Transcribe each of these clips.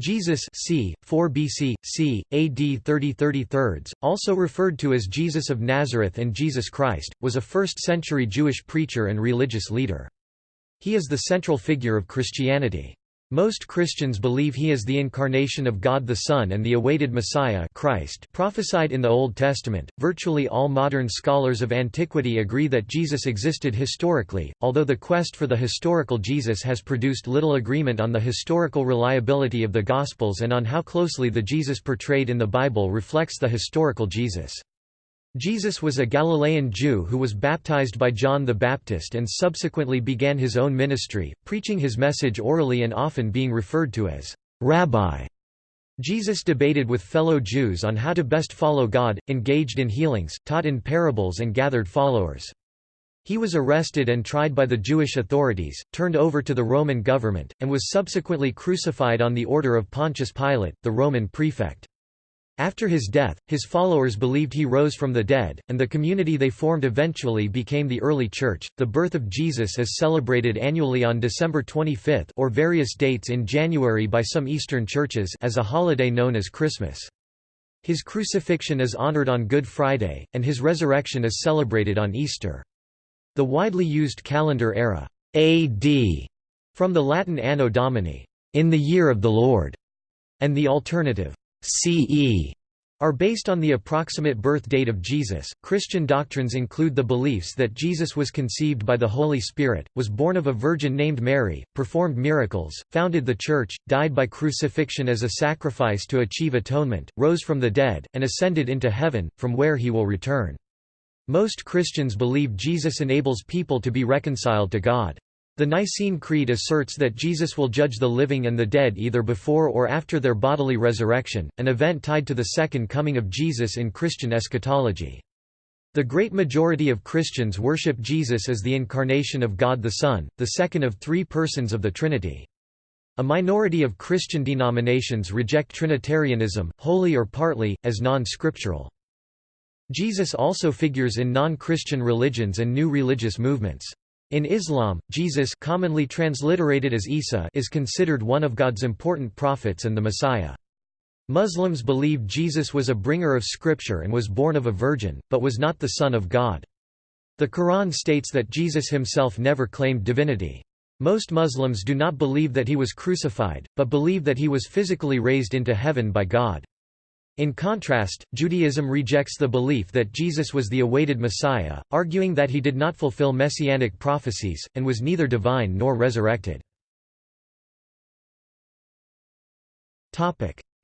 Jesus c. 4 BC, c. AD 30 33, also referred to as Jesus of Nazareth and Jesus Christ, was a 1st-century Jewish preacher and religious leader. He is the central figure of Christianity. Most Christians believe he is the incarnation of God the Son and the awaited Messiah Christ prophesied in the Old Testament. Virtually all modern scholars of antiquity agree that Jesus existed historically, although the quest for the historical Jesus has produced little agreement on the historical reliability of the Gospels and on how closely the Jesus portrayed in the Bible reflects the historical Jesus. Jesus was a Galilean Jew who was baptized by John the Baptist and subsequently began his own ministry, preaching his message orally and often being referred to as Rabbi. Jesus debated with fellow Jews on how to best follow God, engaged in healings, taught in parables and gathered followers. He was arrested and tried by the Jewish authorities, turned over to the Roman government, and was subsequently crucified on the order of Pontius Pilate, the Roman prefect. After his death, his followers believed he rose from the dead, and the community they formed eventually became the early church. The birth of Jesus is celebrated annually on December 25 or various dates in January by some Eastern churches as a holiday known as Christmas. His crucifixion is honored on Good Friday, and his resurrection is celebrated on Easter. The widely used calendar era AD from the Latin Anno Domini, in the year of the Lord, and the alternative CE are based on the approximate birth date of Jesus. Christian doctrines include the beliefs that Jesus was conceived by the Holy Spirit, was born of a virgin named Mary, performed miracles, founded the Church, died by crucifixion as a sacrifice to achieve atonement, rose from the dead, and ascended into heaven, from where he will return. Most Christians believe Jesus enables people to be reconciled to God. The Nicene Creed asserts that Jesus will judge the living and the dead either before or after their bodily resurrection, an event tied to the second coming of Jesus in Christian eschatology. The great majority of Christians worship Jesus as the incarnation of God the Son, the second of three persons of the Trinity. A minority of Christian denominations reject Trinitarianism, wholly or partly, as non-scriptural. Jesus also figures in non-Christian religions and new religious movements. In Islam, Jesus commonly transliterated as Isa is considered one of God's important prophets and the Messiah. Muslims believe Jesus was a bringer of scripture and was born of a virgin, but was not the Son of God. The Quran states that Jesus himself never claimed divinity. Most Muslims do not believe that he was crucified, but believe that he was physically raised into heaven by God. In contrast, Judaism rejects the belief that Jesus was the awaited Messiah, arguing that he did not fulfill messianic prophecies, and was neither divine nor resurrected.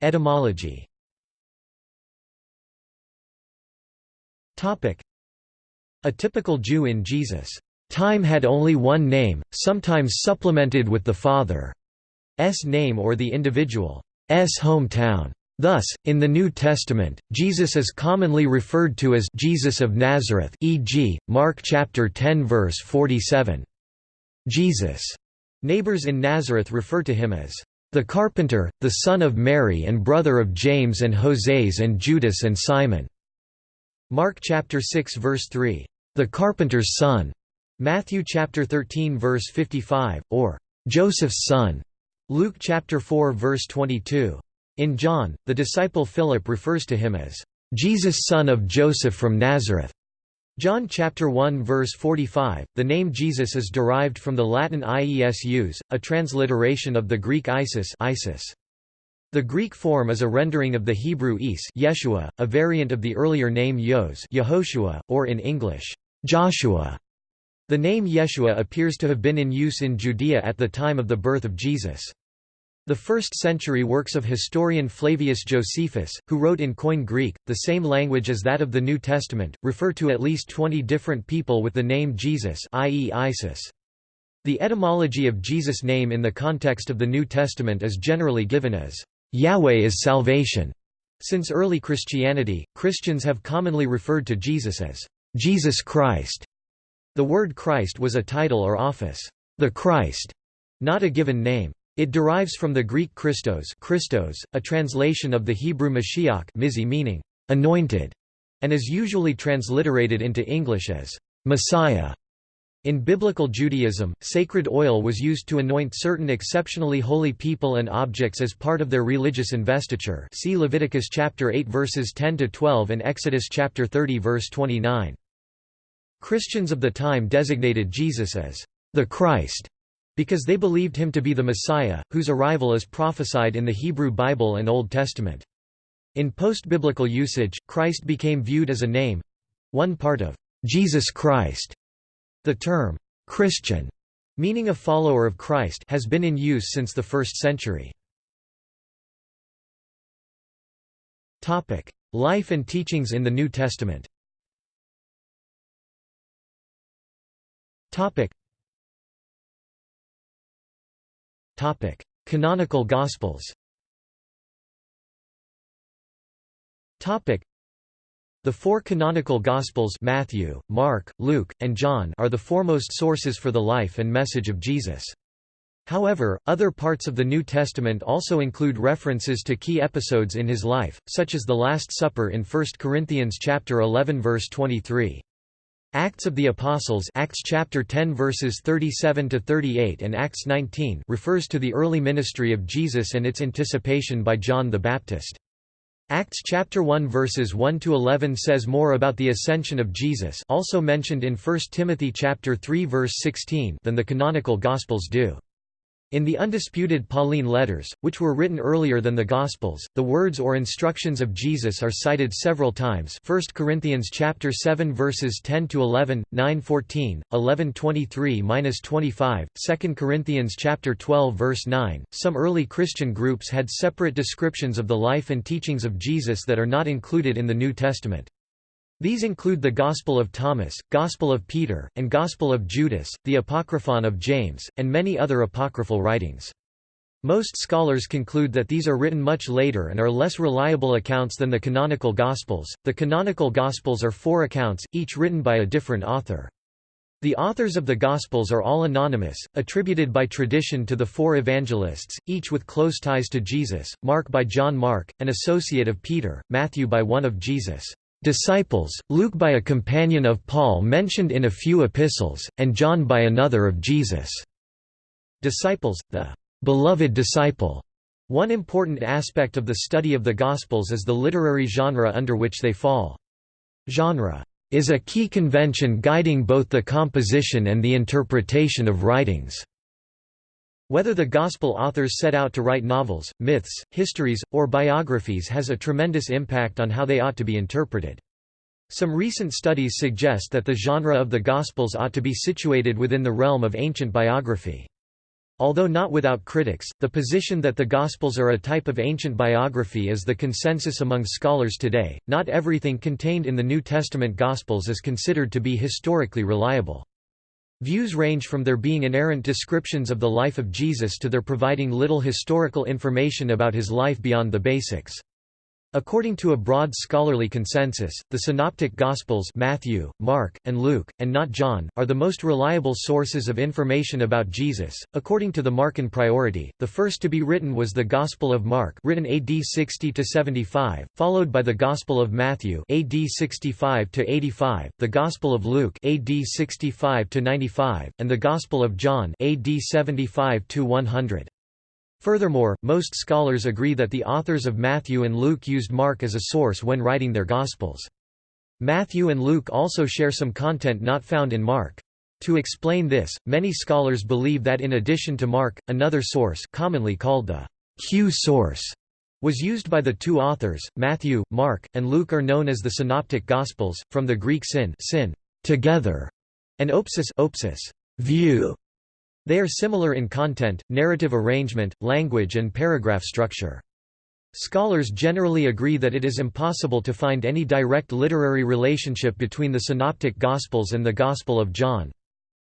Etymology A typical Jew in Jesus' time had only one name, sometimes supplemented with the father's name or the individual's hometown. Thus, in the New Testament, Jesus is commonly referred to as Jesus of Nazareth e.g., Mark chapter 10 verse 47. Jesus' neighbors in Nazareth refer to him as the carpenter, the son of Mary and brother of James and Joses and Judas and Simon. Mark chapter 6 verse 3, the carpenter's son. Matthew chapter 13 verse 55 or Joseph's son. Luke chapter 4 verse 22. In John, the disciple Philip refers to him as Jesus son of Joseph from Nazareth. John chapter 1 verse 45. The name Jesus is derived from the Latin Iesus, a transliteration of the Greek Isis, Isis. The Greek form is a rendering of the Hebrew Is Yeshua, a variant of the earlier name Yos Yehoshua, or in English, Joshua. The name Yeshua appears to have been in use in Judea at the time of the birth of Jesus. The first-century works of historian Flavius Josephus, who wrote in Koine Greek, the same language as that of the New Testament, refer to at least 20 different people with the name Jesus i.e. Isis. The etymology of Jesus' name in the context of the New Testament is generally given as, "...Yahweh is salvation." Since early Christianity, Christians have commonly referred to Jesus as, "...Jesus Christ." The word Christ was a title or office, the Christ, not a given name. It derives from the Greek Christos, Christos a translation of the Hebrew Mashiach meaning, anointed, and is usually transliterated into English as Messiah. In Biblical Judaism, sacred oil was used to anoint certain exceptionally holy people and objects as part of their religious investiture see Leviticus chapter 8 verses 10 to 12 and Exodus chapter 30 verse 29. Christians of the time designated Jesus as the Christ because they believed him to be the Messiah, whose arrival is prophesied in the Hebrew Bible and Old Testament. In post-biblical usage, Christ became viewed as a name—one part of Jesus Christ the term, "'Christian' meaning a follower of Christ has been in use since the 1st century. Life and teachings in the New Testament Canonical Gospels Topic: the four canonical Gospels Matthew, Mark, Luke, and John are the foremost sources for the life and message of Jesus. However, other parts of the New Testament also include references to key episodes in his life, such as the Last Supper in 1 Corinthians chapter 11 verse 23. Acts of the Apostles Acts chapter 10 verses 37 to 38 and Acts 19 refers to the early ministry of Jesus and its anticipation by John the Baptist. Acts chapter 1 verses 1 to 11 says more about the ascension of Jesus, also mentioned in 1 Timothy chapter 3 verse 16, than the canonical gospels do. In the undisputed Pauline letters, which were written earlier than the Gospels, the words or instructions of Jesus are cited several times 1 Corinthians chapter 7 verses 10 to 11, 9:14, 11:23-25, 2 Corinthians chapter 12 verse 9. Some early Christian groups had separate descriptions of the life and teachings of Jesus that are not included in the New Testament. These include the Gospel of Thomas, Gospel of Peter, and Gospel of Judas, the Apocryphon of James, and many other apocryphal writings. Most scholars conclude that these are written much later and are less reliable accounts than the canonical Gospels. The canonical Gospels are four accounts, each written by a different author. The authors of the Gospels are all anonymous, attributed by tradition to the four evangelists, each with close ties to Jesus, Mark by John Mark, an associate of Peter, Matthew by one of Jesus' disciples, Luke by a companion of Paul mentioned in a few epistles, and John by another of Jesus' disciples, the beloved disciple. One important aspect of the study of the Gospels is the literary genre under which they fall. Genre is a key convention guiding both the composition and the interpretation of writings. Whether the Gospel authors set out to write novels, myths, histories, or biographies has a tremendous impact on how they ought to be interpreted. Some recent studies suggest that the genre of the Gospels ought to be situated within the realm of ancient biography. Although not without critics, the position that the Gospels are a type of ancient biography is the consensus among scholars today. Not everything contained in the New Testament Gospels is considered to be historically reliable. Views range from their being inerrant descriptions of the life of Jesus to their providing little historical information about his life beyond the basics. According to a broad scholarly consensus, the Synoptic Gospels Matthew, Mark, and Luke, and not John, are the most reliable sources of information about Jesus. According to the Markan priority, the first to be written was the Gospel of Mark, written AD 60 to 75, followed by the Gospel of Matthew, AD 65 to 85, the Gospel of Luke, AD 65 to 95, and the Gospel of John, AD 75 to 100. Furthermore, most scholars agree that the authors of Matthew and Luke used Mark as a source when writing their Gospels. Matthew and Luke also share some content not found in Mark. To explain this, many scholars believe that in addition to Mark, another source commonly called the Q source was used by the two authors, Matthew, Mark, and Luke are known as the Synoptic Gospels, from the Greek syn, syn together, and opsis, opsis view, they are similar in content, narrative arrangement, language and paragraph structure. Scholars generally agree that it is impossible to find any direct literary relationship between the Synoptic Gospels and the Gospel of John.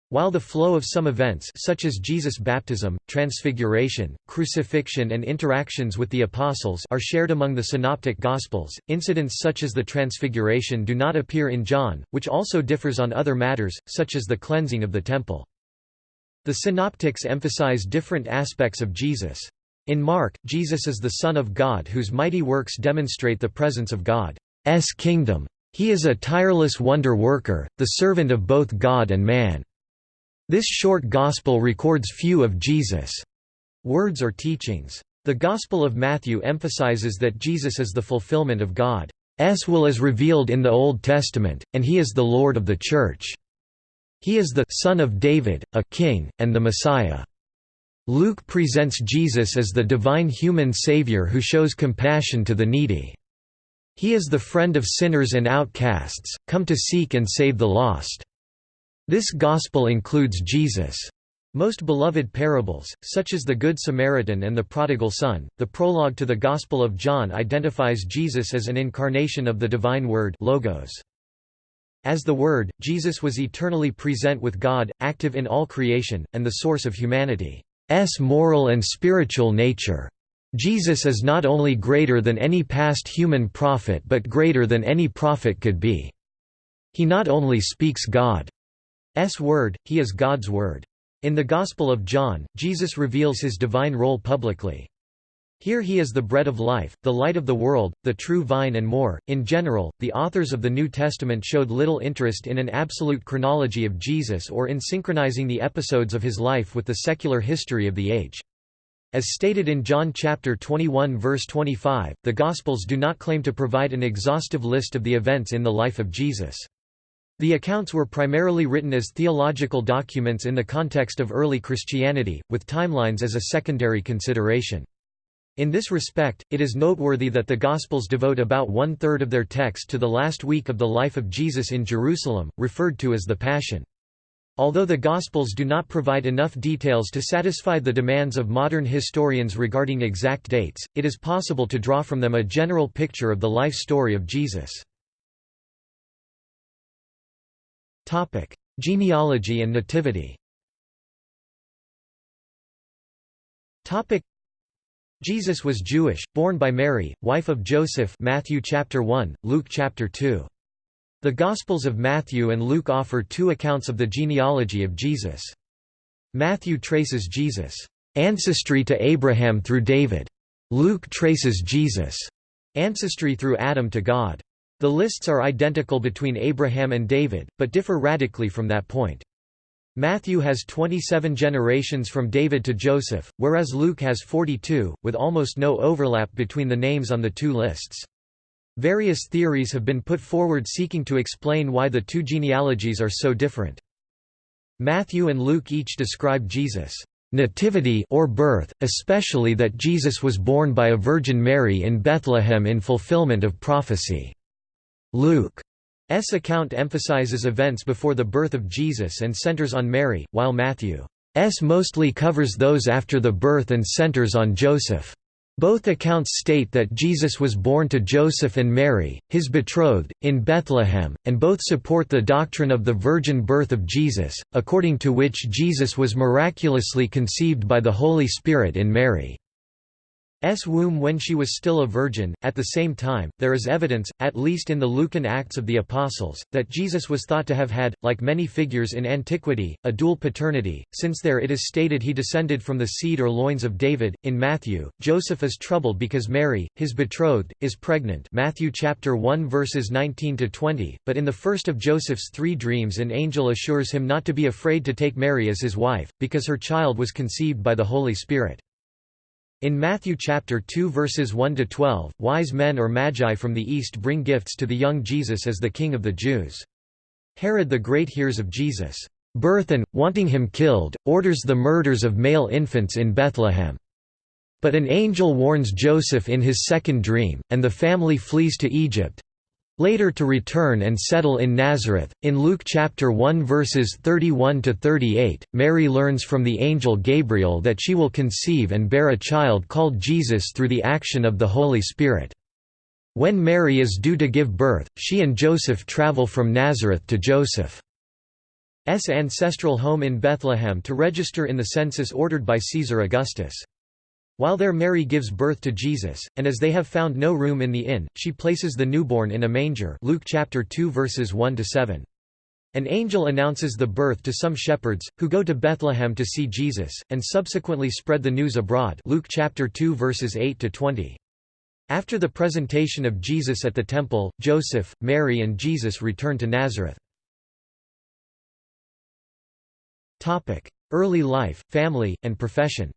While the flow of some events such as Jesus' baptism, transfiguration, crucifixion and interactions with the apostles are shared among the synoptic gospels, incidents such as the transfiguration do not appear in John, which also differs on other matters, such as the cleansing of the temple. The synoptics emphasize different aspects of Jesus. In Mark, Jesus is the Son of God whose mighty works demonstrate the presence of God's kingdom. He is a tireless wonder worker, the servant of both God and man. This short gospel records few of Jesus' words or teachings. The Gospel of Matthew emphasizes that Jesus is the fulfillment of God's will as revealed in the Old Testament, and he is the Lord of the Church. He is the Son of David, a King, and the Messiah. Luke presents Jesus as the divine human Savior who shows compassion to the needy. He is the friend of sinners and outcasts, come to seek and save the lost. This gospel includes Jesus' most beloved parables, such as the Good Samaritan and the Prodigal Son. The prologue to the Gospel of John identifies Jesus as an incarnation of the divine Word Logos. As the Word, Jesus was eternally present with God, active in all creation, and the source of humanity's moral and spiritual nature. Jesus is not only greater than any past human prophet but greater than any prophet could be. He not only speaks God's word, he is God's word. In the Gospel of John, Jesus reveals his divine role publicly. Here he is the bread of life, the light of the world, the true vine and more. In general, the authors of the New Testament showed little interest in an absolute chronology of Jesus or in synchronizing the episodes of his life with the secular history of the age. As stated in John chapter 21 verse 25, the Gospels do not claim to provide an exhaustive list of the events in the life of Jesus. The accounts were primarily written as theological documents in the context of early Christianity, with timelines as a secondary consideration. In this respect, it is noteworthy that the Gospels devote about one-third of their text to the last week of the life of Jesus in Jerusalem, referred to as the Passion. Although the Gospels do not provide enough details to satisfy the demands of modern historians regarding exact dates, it is possible to draw from them a general picture of the life story of Jesus. Genealogy and nativity Jesus was Jewish, born by Mary, wife of Joseph Matthew chapter 1, Luke chapter 2. The Gospels of Matthew and Luke offer two accounts of the genealogy of Jesus. Matthew traces Jesus' ancestry to Abraham through David. Luke traces Jesus' ancestry through Adam to God. The lists are identical between Abraham and David, but differ radically from that point. Matthew has 27 generations from David to Joseph, whereas Luke has 42, with almost no overlap between the names on the two lists. Various theories have been put forward seeking to explain why the two genealogies are so different. Matthew and Luke each describe Jesus' nativity or birth, especially that Jesus was born by a Virgin Mary in Bethlehem in fulfillment of prophecy. Luke's account emphasizes events before the birth of Jesus and centers on Mary, while Matthew's mostly covers those after the birth and centers on Joseph. Both accounts state that Jesus was born to Joseph and Mary, his betrothed, in Bethlehem, and both support the doctrine of the virgin birth of Jesus, according to which Jesus was miraculously conceived by the Holy Spirit in Mary. S womb when she was still a virgin. At the same time, there is evidence, at least in the Lucan Acts of the Apostles, that Jesus was thought to have had, like many figures in antiquity, a dual paternity, since there it is stated he descended from the seed or loins of David. In Matthew, Joseph is troubled because Mary, his betrothed, is pregnant. Matthew chapter 1 verses 19 to 20. But in the first of Joseph's three dreams, an angel assures him not to be afraid to take Mary as his wife, because her child was conceived by the Holy Spirit. In Matthew chapter 2 verses 1 to 12, wise men or magi from the east bring gifts to the young Jesus as the king of the Jews. Herod the Great hears of Jesus' birth and, wanting him killed, orders the murders of male infants in Bethlehem. But an angel warns Joseph in his second dream, and the family flees to Egypt, later to return and settle in Nazareth. In Luke chapter 1 verses 31 to 38, Mary learns from the angel Gabriel that she will conceive and bear a child called Jesus through the action of the Holy Spirit. When Mary is due to give birth, she and Joseph travel from Nazareth to Joseph's ancestral home in Bethlehem to register in the census ordered by Caesar Augustus. While there Mary gives birth to Jesus, and as they have found no room in the inn, she places the newborn in a manger Luke chapter 2 verses 1 to 7. An angel announces the birth to some shepherds, who go to Bethlehem to see Jesus, and subsequently spread the news abroad Luke chapter 2 verses 8 to 20. After the presentation of Jesus at the temple, Joseph, Mary and Jesus return to Nazareth. Early life, family, and profession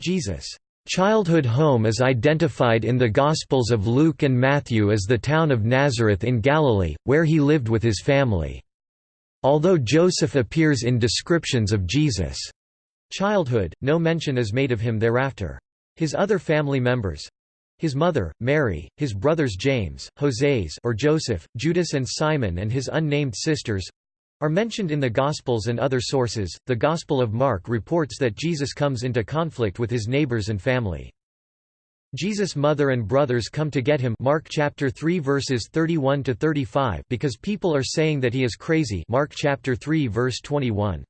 Jesus' childhood home is identified in the Gospels of Luke and Matthew as the town of Nazareth in Galilee, where he lived with his family. Although Joseph appears in descriptions of Jesus' childhood, no mention is made of him thereafter. His other family members, his mother, Mary, his brothers James, Joses or Joseph, Judas and Simon and his unnamed sisters are mentioned in the Gospels and other sources. The Gospel of Mark reports that Jesus comes into conflict with his neighbors and family. Jesus' mother and brothers come to get him Mark chapter 3 verses 31 to 35 because people are saying that he is crazy Mark chapter 3 verse 21.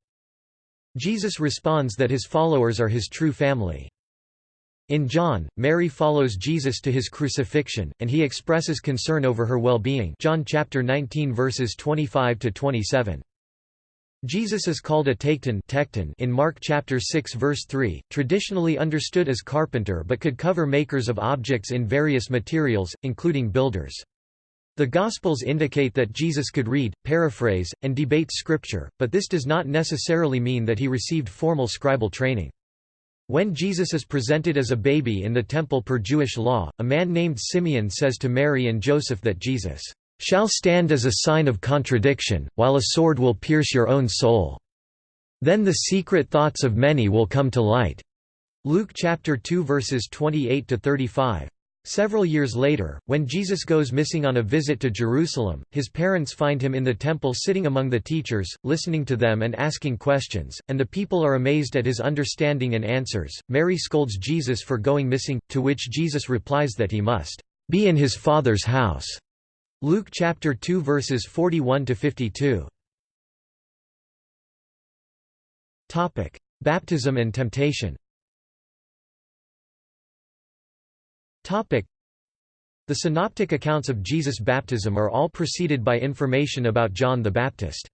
Jesus responds that his followers are his true family. In John, Mary follows Jesus to his crucifixion, and he expresses concern over her well-being John chapter 19 verses 25 to 27. Jesus is called a tekton in Mark chapter 6 verse 3, traditionally understood as carpenter but could cover makers of objects in various materials, including builders. The Gospels indicate that Jesus could read, paraphrase, and debate Scripture, but this does not necessarily mean that he received formal scribal training. When Jesus is presented as a baby in the temple per Jewish law, a man named Simeon says to Mary and Joseph that Jesus shall stand as a sign of contradiction, while a sword will pierce your own soul. Then the secret thoughts of many will come to light. Luke chapter 2 verses 28 to 35. Several years later, when Jesus goes missing on a visit to Jerusalem, his parents find him in the temple sitting among the teachers, listening to them and asking questions, and the people are amazed at his understanding and answers. Mary scolds Jesus for going missing, to which Jesus replies that he must be in his Father's house. Luke chapter 2 verses 41 to 52. Topic: Baptism and temptation. The synoptic accounts of Jesus' baptism are all preceded by information about John the Baptist.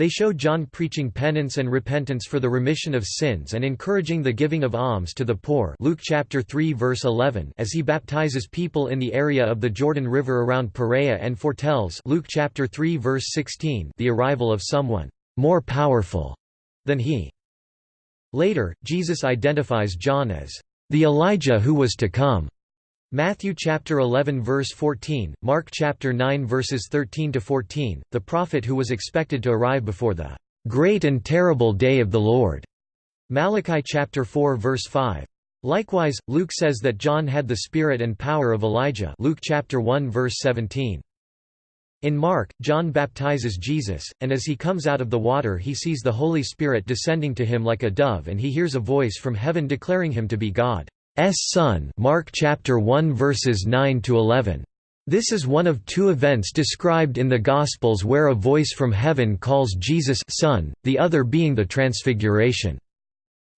They show John preaching penance and repentance for the remission of sins and encouraging the giving of alms to the poor Luke chapter 3 verse 11 as he baptizes people in the area of the Jordan River around Perea and foretells Luke chapter 3 verse 16 the arrival of someone more powerful than he. Later, Jesus identifies John as the Elijah who was to come. Matthew chapter 11 verse 14, Mark chapter 9 verses 13 to 14, the prophet who was expected to arrive before the great and terrible day of the Lord. Malachi chapter 4 verse 5. Likewise, Luke says that John had the spirit and power of Elijah. Luke chapter 1 verse 17. In Mark, John baptizes Jesus, and as he comes out of the water he sees the Holy Spirit descending to him like a dove and he hears a voice from heaven declaring him to be God. S son Mark chapter 1 verses 9 to 11 this is one of two events described in the Gospels where a voice from heaven calls Jesus son, the other being the Transfiguration.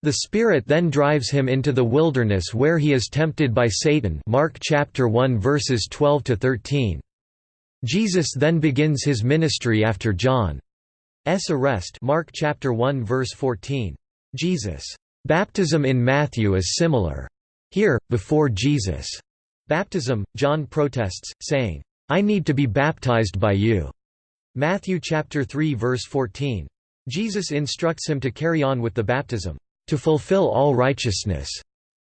The Spirit then drives him into the wilderness where he is tempted by Satan Mark chapter 1 verses 12 to 13. Jesus then begins his ministry after John's arrest Mark chapter 1 verse 14. Jesus' baptism in Matthew is similar. Here, before Jesus' baptism, John protests, saying, I need to be baptized by you. Matthew chapter 3 verse 14. Jesus instructs him to carry on with the baptism, to fulfill all righteousness.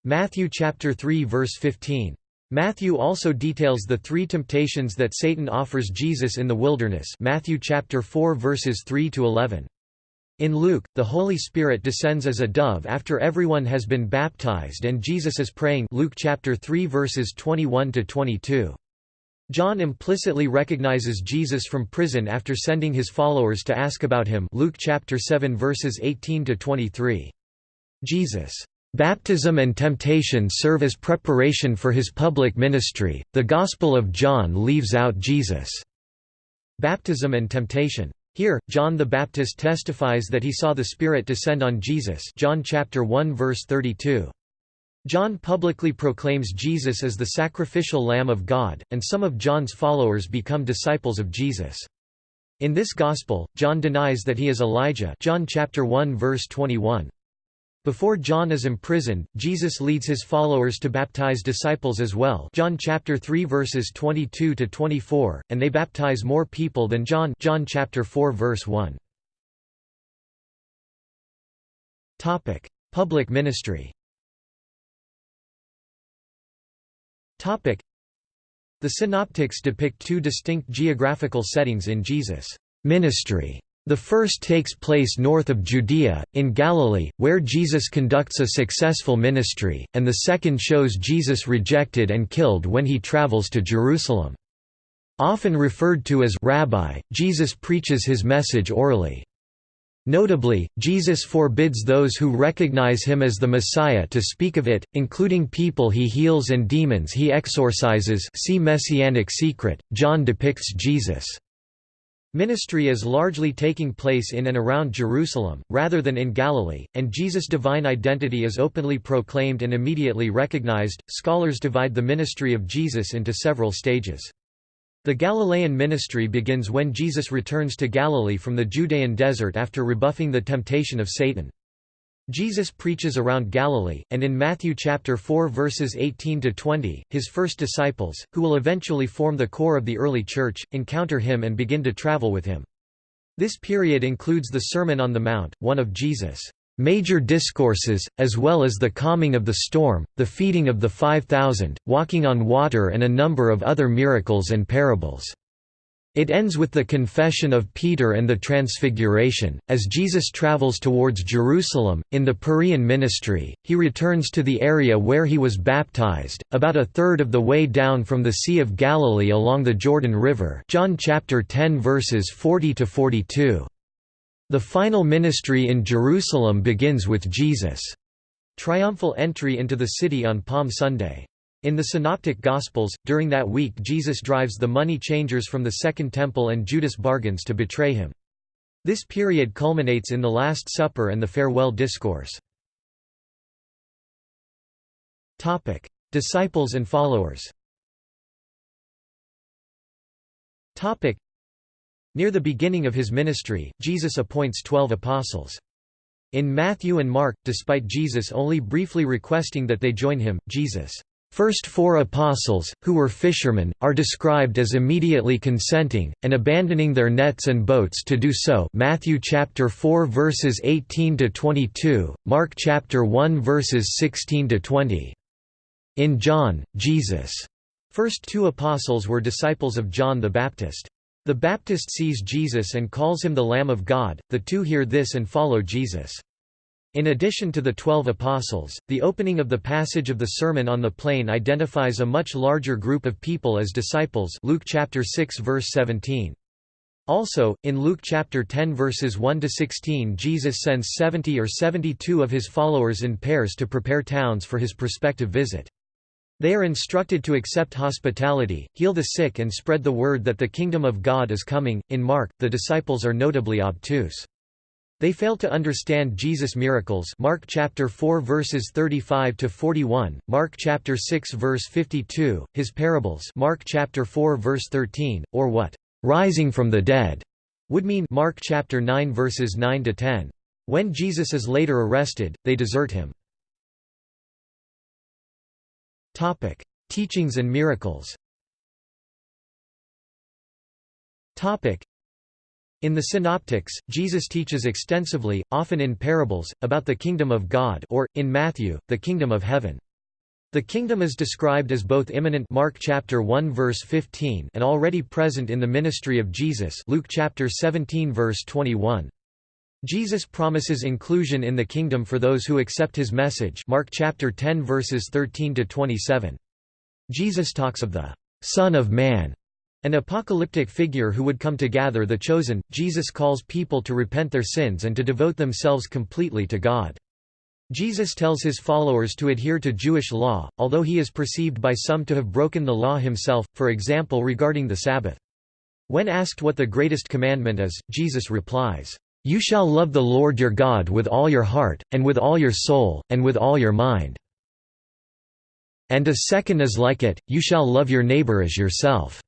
Matthew chapter 3 verse 15. Matthew also details the three temptations that Satan offers Jesus in the wilderness Matthew chapter 4 verses 3 to 11. In Luke, the Holy Spirit descends as a dove after everyone has been baptized and Jesus is praying Luke chapter 3 verses 21 to 22. John implicitly recognizes Jesus from prison after sending his followers to ask about him Luke chapter 7 verses 18 to 23. Jesus' baptism and temptation serve as preparation for his public ministry. The Gospel of John leaves out Jesus' baptism and temptation. Here, John the Baptist testifies that he saw the Spirit descend on Jesus John chapter 1 verse 32. John publicly proclaims Jesus as the sacrificial Lamb of God, and some of John's followers become disciples of Jesus. In this gospel, John denies that he is Elijah John chapter 1 verse 21. Before John is imprisoned, Jesus leads his followers to baptize disciples as well John chapter 3 verses 22 to 24, and they baptize more people than John John chapter 4 verse 1. Topic: Public ministry. Topic: The synoptics depict two distinct geographical settings in Jesus' ministry. The first takes place north of Judea, in Galilee, where Jesus conducts a successful ministry, and the second shows Jesus rejected and killed when he travels to Jerusalem. Often referred to as Rabbi, Jesus preaches his message orally. Notably, Jesus forbids those who recognize him as the Messiah to speak of it, including people he heals and demons he exorcises see Messianic Secret. John depicts Jesus' Ministry is largely taking place in and around Jerusalem, rather than in Galilee, and Jesus' divine identity is openly proclaimed and immediately recognized. Scholars divide the ministry of Jesus into several stages. The Galilean ministry begins when Jesus returns to Galilee from the Judean desert after rebuffing the temptation of Satan. Jesus preaches around Galilee, and in Matthew chapter 4 verses 18 to 20, his first disciples, who will eventually form the core of the early church, encounter him and begin to travel with him. This period includes the Sermon on the Mount, one of Jesus' major discourses, as well as the calming of the storm, the feeding of the 5,000, walking on water and a number of other miracles and parables. It ends with the confession of Peter and the Transfiguration. As Jesus travels towards Jerusalem, in the Perean ministry, he returns to the area where he was baptized, about a third of the way down from the Sea of Galilee along the Jordan River. John chapter 10 verses 40 to 42. The final ministry in Jerusalem begins with Jesus' triumphal entry into the city on Palm Sunday. In the Synoptic Gospels, during that week Jesus drives the money changers from the Second Temple and Judas bargains to betray him. This period culminates in the Last Supper and the Farewell Discourse. Disciples and followers Near the beginning of his ministry, Jesus appoints twelve apostles. In Matthew and Mark, despite Jesus only briefly requesting that they join him, Jesus' First four apostles, who were fishermen, are described as immediately consenting and abandoning their nets and boats to do so. Matthew chapter 4 verses 18 to 22, Mark chapter 1 verses 16 to 20. In John, Jesus' first two apostles were disciples of John the Baptist. The Baptist sees Jesus and calls him the Lamb of God. The two hear this and follow Jesus. In addition to the Twelve Apostles, the opening of the passage of the Sermon on the Plain identifies a much larger group of people as disciples Luke chapter 6 verse 17. Also, in Luke chapter 10 verses 1 to 16, Jesus sends 70 or 72 of his followers in pairs to prepare towns for his prospective visit. They are instructed to accept hospitality, heal the sick and spread the word that the kingdom of God is coming. In Mark, the disciples are notably obtuse. They fail to understand Jesus' miracles Mark chapter 4 verses 35 to 41, Mark chapter 6 verse 52, his parables Mark chapter 4 verse 13, or what rising from the dead would mean Mark chapter 9 verses 9 to 10. When Jesus is later arrested, they desert him. Topic: Teachings and miracles. Topic: in the Synoptics, Jesus teaches extensively, often in parables, about the kingdom of God or, in Matthew, the kingdom of heaven. The kingdom is described as both imminent Mark chapter 1 verse 15 and already present in the ministry of Jesus Luke chapter 17 verse 21. Jesus promises inclusion in the kingdom for those who accept his message Mark chapter 10 verses 13 to 27. Jesus talks of the Son of Man an apocalyptic figure who would come to gather the chosen, Jesus calls people to repent their sins and to devote themselves completely to God. Jesus tells his followers to adhere to Jewish law, although he is perceived by some to have broken the law himself, for example regarding the Sabbath. When asked what the greatest commandment is, Jesus replies, "'You shall love the Lord your God with all your heart, and with all your soul, and with all your mind.' And a second is like it, you shall love your neighbor as yourself.'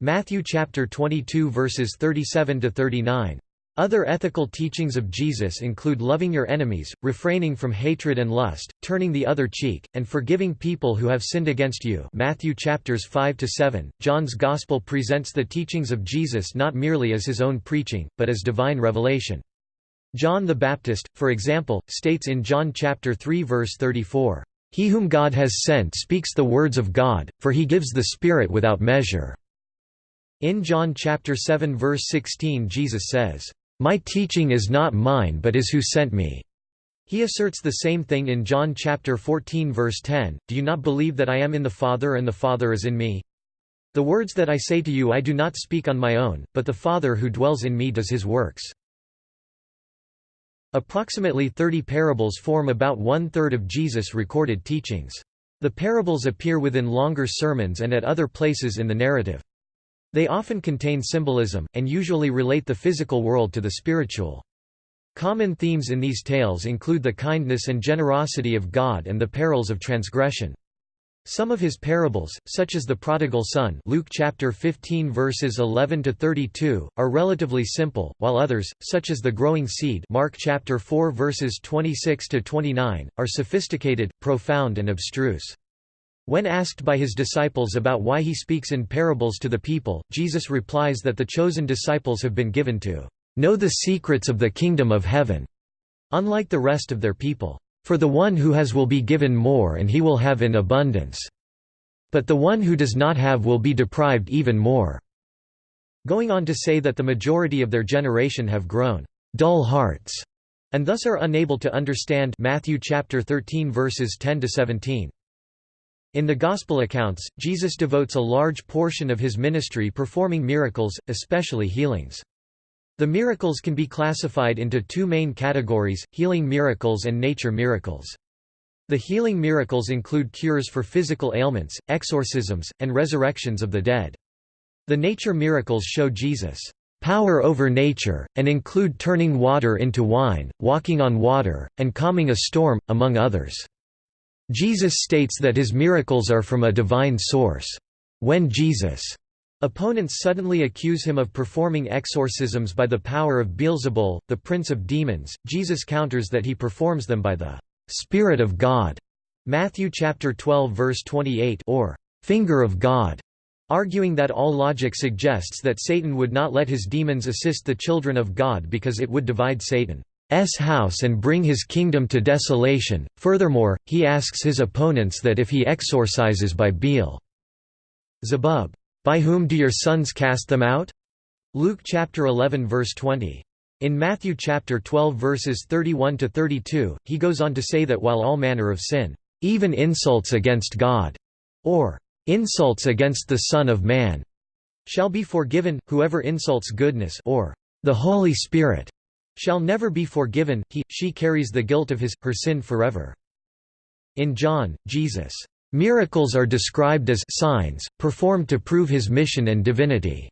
Matthew chapter 22 verses 37 to 39. Other ethical teachings of Jesus include loving your enemies, refraining from hatred and lust, turning the other cheek, and forgiving people who have sinned against you Matthew chapters 5 to 7. John's Gospel presents the teachings of Jesus not merely as his own preaching, but as divine revelation. John the Baptist, for example, states in John chapter 3 verse 34, "He whom God has sent speaks the words of God, for he gives the Spirit without measure." In John chapter 7 verse 16 Jesus says, my teaching is not mine but is who sent me." He asserts the same thing in John chapter 14 verse 10, Do you not believe that I am in the Father and the Father is in me? The words that I say to you I do not speak on my own, but the Father who dwells in me does his works. Approximately 30 parables form about one-third of Jesus' recorded teachings. The parables appear within longer sermons and at other places in the narrative. They often contain symbolism, and usually relate the physical world to the spiritual. Common themes in these tales include the kindness and generosity of God and the perils of transgression. Some of his parables, such as the prodigal son Luke chapter 15 verses 11 to 32, are relatively simple, while others, such as the growing seed Mark chapter 4 verses 26 to 29, are sophisticated, profound and abstruse. When asked by his disciples about why he speaks in parables to the people, Jesus replies that the chosen disciples have been given to know the secrets of the kingdom of heaven, unlike the rest of their people. For the one who has will be given more and he will have in abundance. But the one who does not have will be deprived even more." Going on to say that the majority of their generation have grown dull hearts and thus are unable to understand Matthew chapter 13 verses 10 to 17. In the Gospel accounts, Jesus devotes a large portion of his ministry performing miracles, especially healings. The miracles can be classified into two main categories, healing miracles and nature miracles. The healing miracles include cures for physical ailments, exorcisms, and resurrections of the dead. The nature miracles show Jesus' power over nature, and include turning water into wine, walking on water, and calming a storm, among others. Jesus states that his miracles are from a divine source. When Jesus' opponents suddenly accuse him of performing exorcisms by the power of Beelzebul, the prince of demons, Jesus counters that he performs them by the Spirit of God. Matthew chapter 12 verse 28 or finger of God, arguing that all logic suggests that Satan would not let his demons assist the children of God because it would divide Satan. House and bring his kingdom to desolation. Furthermore, he asks his opponents that if he exorcises by Beel Zebub, by whom do your sons cast them out? Luke chapter 11 verse 20. In Matthew chapter 12 verses 31 to 32, he goes on to say that while all manner of sin, even insults against God, or insults against the Son of Man, shall be forgiven, whoever insults goodness or the Holy Spirit shall never be forgiven, he, she carries the guilt of his, her sin forever. In John, Jesus' miracles are described as signs, performed to prove his mission and divinity.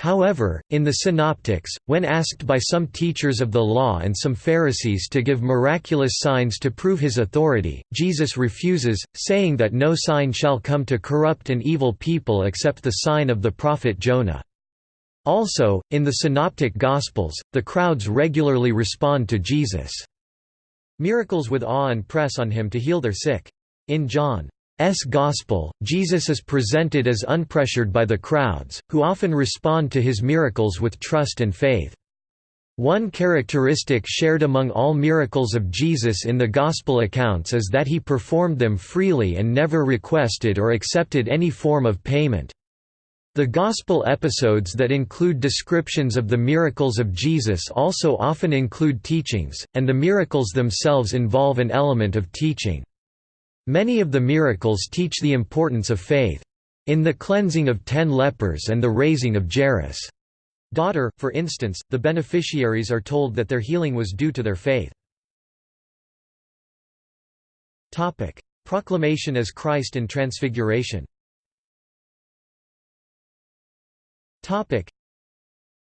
However, in the Synoptics, when asked by some teachers of the law and some Pharisees to give miraculous signs to prove his authority, Jesus refuses, saying that no sign shall come to corrupt and evil people except the sign of the prophet Jonah. Also, in the Synoptic Gospels, the crowds regularly respond to Jesus' miracles with awe and press on him to heal their sick. In John's Gospel, Jesus is presented as unpressured by the crowds, who often respond to his miracles with trust and faith. One characteristic shared among all miracles of Jesus in the Gospel accounts is that he performed them freely and never requested or accepted any form of payment. The Gospel episodes that include descriptions of the miracles of Jesus also often include teachings, and the miracles themselves involve an element of teaching. Many of the miracles teach the importance of faith. In the cleansing of ten lepers and the raising of Jairus' daughter, for instance, the beneficiaries are told that their healing was due to their faith. Proclamation as Christ and Transfiguration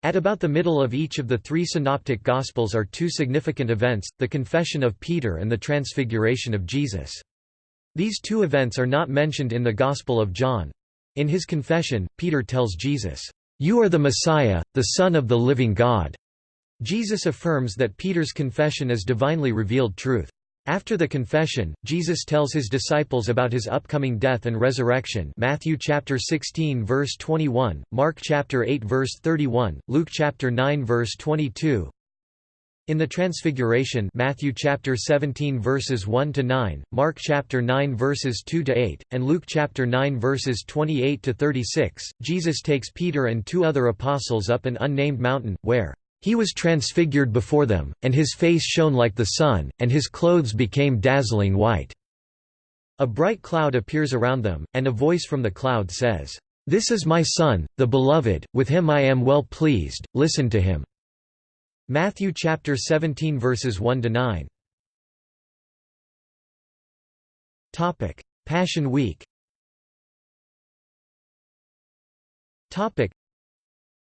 At about the middle of each of the three synoptic Gospels are two significant events, the confession of Peter and the transfiguration of Jesus. These two events are not mentioned in the Gospel of John. In his confession, Peter tells Jesus, "'You are the Messiah, the Son of the living God'". Jesus affirms that Peter's confession is divinely revealed truth. After the confession, Jesus tells his disciples about his upcoming death and resurrection Matthew chapter 16 verse 21, Mark chapter 8 verse 31, Luke chapter 9 verse 22. In the Transfiguration Matthew chapter 17 verses 1 to 9, Mark chapter 9 verses 2 to 8, and Luke chapter 9 verses 28 to 36, Jesus takes Peter and two other apostles up an unnamed mountain where he was transfigured before them, and his face shone like the sun, and his clothes became dazzling white. A bright cloud appears around them, and a voice from the cloud says, "'This is my Son, the Beloved, with him I am well pleased, listen to him." Matthew chapter 17 verses 1 to 9. Topic: Passion Week. Topic: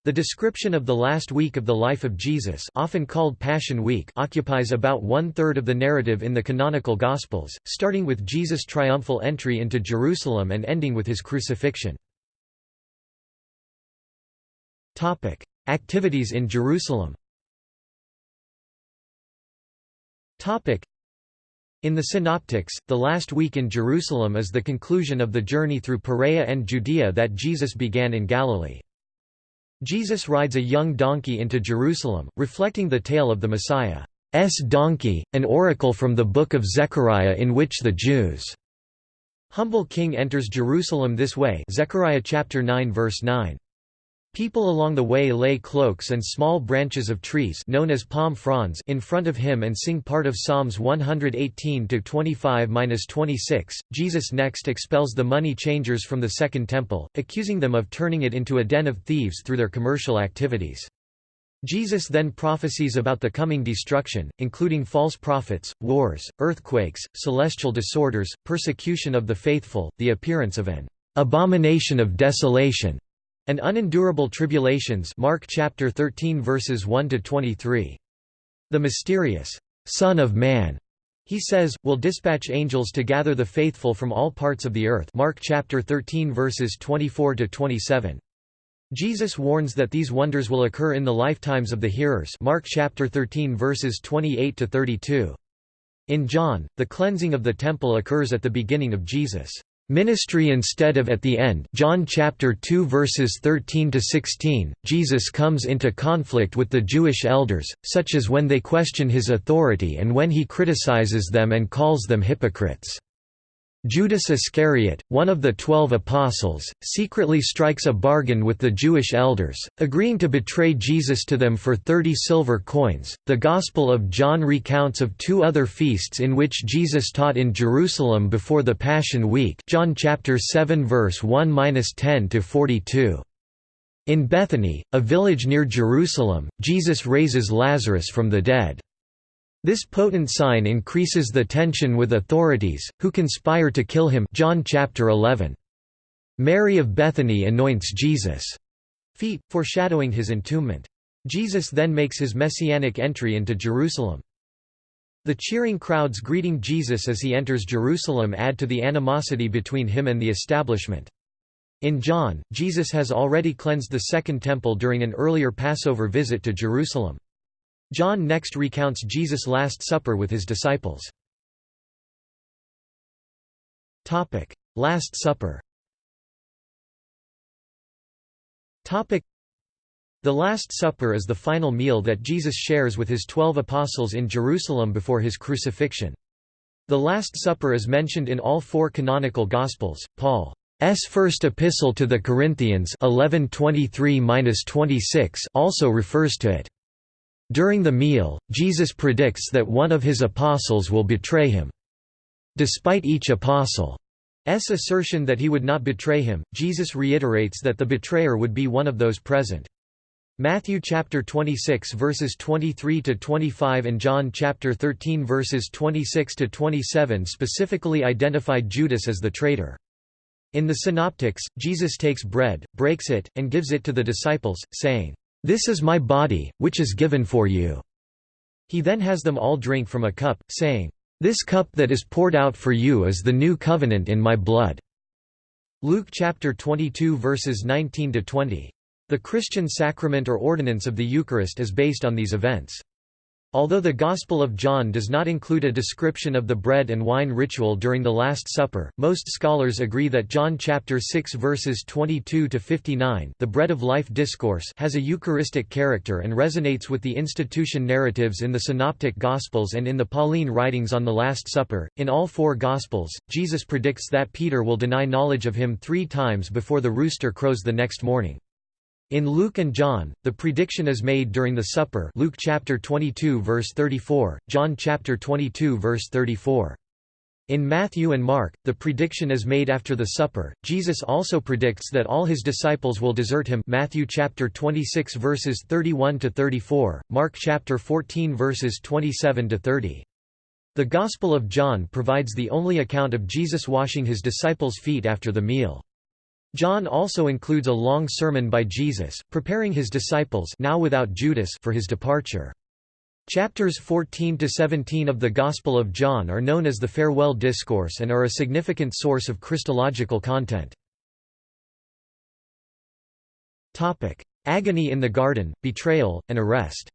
the description of the last week of the life of Jesus often called Passion Week occupies about one-third of the narrative in the canonical Gospels, starting with Jesus' triumphal entry into Jerusalem and ending with his crucifixion. Activities in Jerusalem in the Synoptics, the last week in Jerusalem is the conclusion of the journey through Perea and Judea that Jesus began in Galilee. Jesus rides a young donkey into Jerusalem, reflecting the tale of the Messiah's donkey, an oracle from the book of Zechariah in which the Jews' humble king enters Jerusalem this way Zechariah chapter 9 verse 9. People along the way lay cloaks and small branches of trees known as palm fronds in front of him and sing part of Psalms 118-25-26. Jesus next expels the money changers from the Second Temple, accusing them of turning it into a den of thieves through their commercial activities. Jesus then prophesies about the coming destruction, including false prophets, wars, earthquakes, celestial disorders, persecution of the faithful, the appearance of an abomination of desolation, and unendurable tribulations Mark chapter 13 verses 1 to 23. The mysterious Son of Man, he says, will dispatch angels to gather the faithful from all parts of the earth Mark chapter 13 verses 24 to 27. Jesus warns that these wonders will occur in the lifetimes of the hearers Mark chapter 13 verses 28 to 32. In John, the cleansing of the temple occurs at the beginning of Jesus' Ministry instead of at the end John chapter 2 verses 13 to 16 Jesus comes into conflict with the Jewish elders such as when they question his authority and when he criticizes them and calls them hypocrites Judas Iscariot, one of the Twelve Apostles, secretly strikes a bargain with the Jewish elders, agreeing to betray Jesus to them for thirty silver coins. The Gospel of John recounts of two other feasts in which Jesus taught in Jerusalem before the Passion Week. John chapter 7 verse 1-10 to 42. In Bethany, a village near Jerusalem, Jesus raises Lazarus from the dead. This potent sign increases the tension with authorities, who conspire to kill him John chapter 11. Mary of Bethany anoints Jesus' feet, foreshadowing his entombment. Jesus then makes his messianic entry into Jerusalem. The cheering crowds greeting Jesus as he enters Jerusalem add to the animosity between him and the establishment. In John, Jesus has already cleansed the Second Temple during an earlier Passover visit to Jerusalem. John next recounts Jesus' Last Supper with his disciples. Last Supper The Last Supper is the final meal that Jesus shares with his twelve apostles in Jerusalem before his crucifixion. The Last Supper is mentioned in all four canonical Gospels. Paul's first epistle to the Corinthians 11:23-26 also refers to it. During the meal, Jesus predicts that one of his apostles will betray him. Despite each apostle's assertion that he would not betray him, Jesus reiterates that the betrayer would be one of those present. Matthew chapter 26 verses 23 to 25 and John chapter 13 verses 26 to 27 specifically identified Judas as the traitor. In the synoptics, Jesus takes bread, breaks it, and gives it to the disciples, saying, this is my body, which is given for you." He then has them all drink from a cup, saying, This cup that is poured out for you is the new covenant in my blood." Luke chapter 22 verses 19 to 20. The Christian sacrament or ordinance of the Eucharist is based on these events. Although the Gospel of John does not include a description of the bread and wine ritual during the Last Supper, most scholars agree that John chapter 6 verses 22 to 59, the bread of life discourse, has a eucharistic character and resonates with the institution narratives in the synoptic gospels and in the Pauline writings on the Last Supper. In all four gospels, Jesus predicts that Peter will deny knowledge of him 3 times before the rooster crows the next morning. In Luke and John, the prediction is made during the supper Luke chapter 22 verse 34, John chapter 22 verse 34. In Matthew and Mark, the prediction is made after the supper. Jesus also predicts that all his disciples will desert him. Matthew chapter 26 verses 31 to 34, Mark chapter 14 verses 27 to 30. The Gospel of John provides the only account of Jesus washing his disciples' feet after the meal. John also includes a long sermon by Jesus, preparing his disciples now without Judas for his departure. Chapters 14 to 17 of the Gospel of John are known as the Farewell Discourse and are a significant source of Christological content. Topic: Agony in the Garden, Betrayal, and Arrest.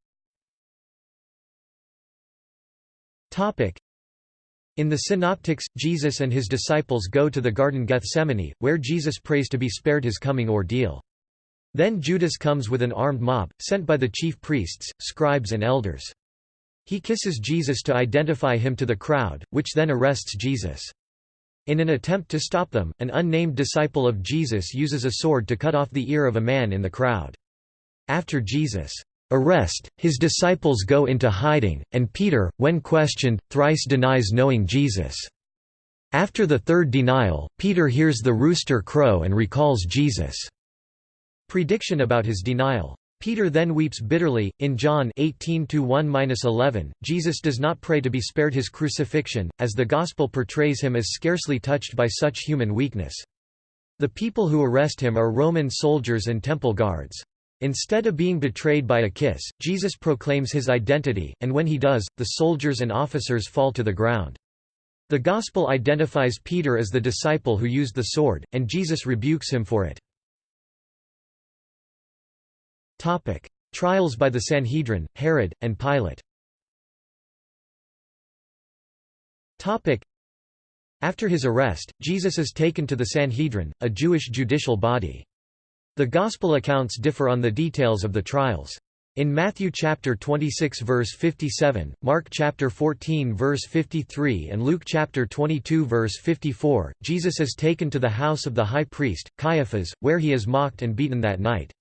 Topic: in the Synoptics, Jesus and his disciples go to the Garden Gethsemane, where Jesus prays to be spared his coming ordeal. Then Judas comes with an armed mob, sent by the chief priests, scribes and elders. He kisses Jesus to identify him to the crowd, which then arrests Jesus. In an attempt to stop them, an unnamed disciple of Jesus uses a sword to cut off the ear of a man in the crowd. After Jesus' arrest, his disciples go into hiding, and Peter, when questioned, thrice denies knowing Jesus. After the third denial, Peter hears the rooster crow and recalls Jesus' prediction about his denial. Peter then weeps bitterly. In John 18:1-11, Jesus does not pray to be spared his crucifixion, as the gospel portrays him as scarcely touched by such human weakness. The people who arrest him are Roman soldiers and temple guards. Instead of being betrayed by a kiss, Jesus proclaims his identity, and when he does, the soldiers and officers fall to the ground. The Gospel identifies Peter as the disciple who used the sword, and Jesus rebukes him for it. Topic. Trials by the Sanhedrin, Herod, and Pilate Topic. After his arrest, Jesus is taken to the Sanhedrin, a Jewish judicial body. The Gospel accounts differ on the details of the trials. In Matthew chapter 26 verse 57, Mark chapter 14 verse 53 and Luke chapter 22 verse 54, Jesus is taken to the house of the high priest, Caiaphas, where he is mocked and beaten that night.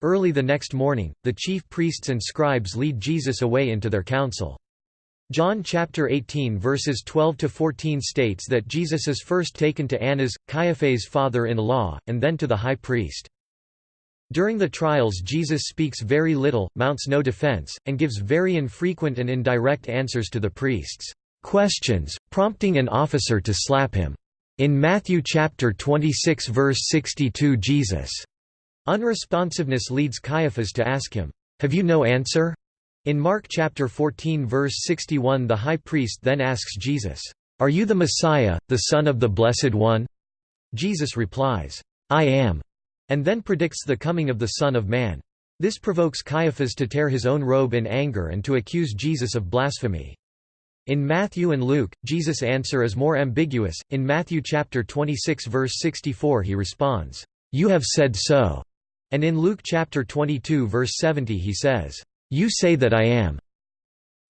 Early the next morning, the chief priests and scribes lead Jesus away into their council. John chapter 18 verses 12 to 14 states that Jesus is first taken to Annas, Caiaphas' father-in-law, and then to the high priest. During the trials Jesus speaks very little, mounts no defense, and gives very infrequent and indirect answers to the priests' questions, prompting an officer to slap him. In Matthew chapter 26 verse 62 Jesus' unresponsiveness leads Caiaphas to ask him, "'Have you no answer?' In Mark chapter 14 verse 61 the high priest then asks Jesus, "'Are you the Messiah, the Son of the Blessed One?' Jesus replies, "'I am' and then predicts the coming of the Son of Man. This provokes Caiaphas to tear his own robe in anger and to accuse Jesus of blasphemy. In Matthew and Luke, Jesus' answer is more ambiguous. In Matthew chapter 26 verse 64 he responds, "You have said so." And in Luke chapter 22 verse 70 he says, "You say that I am."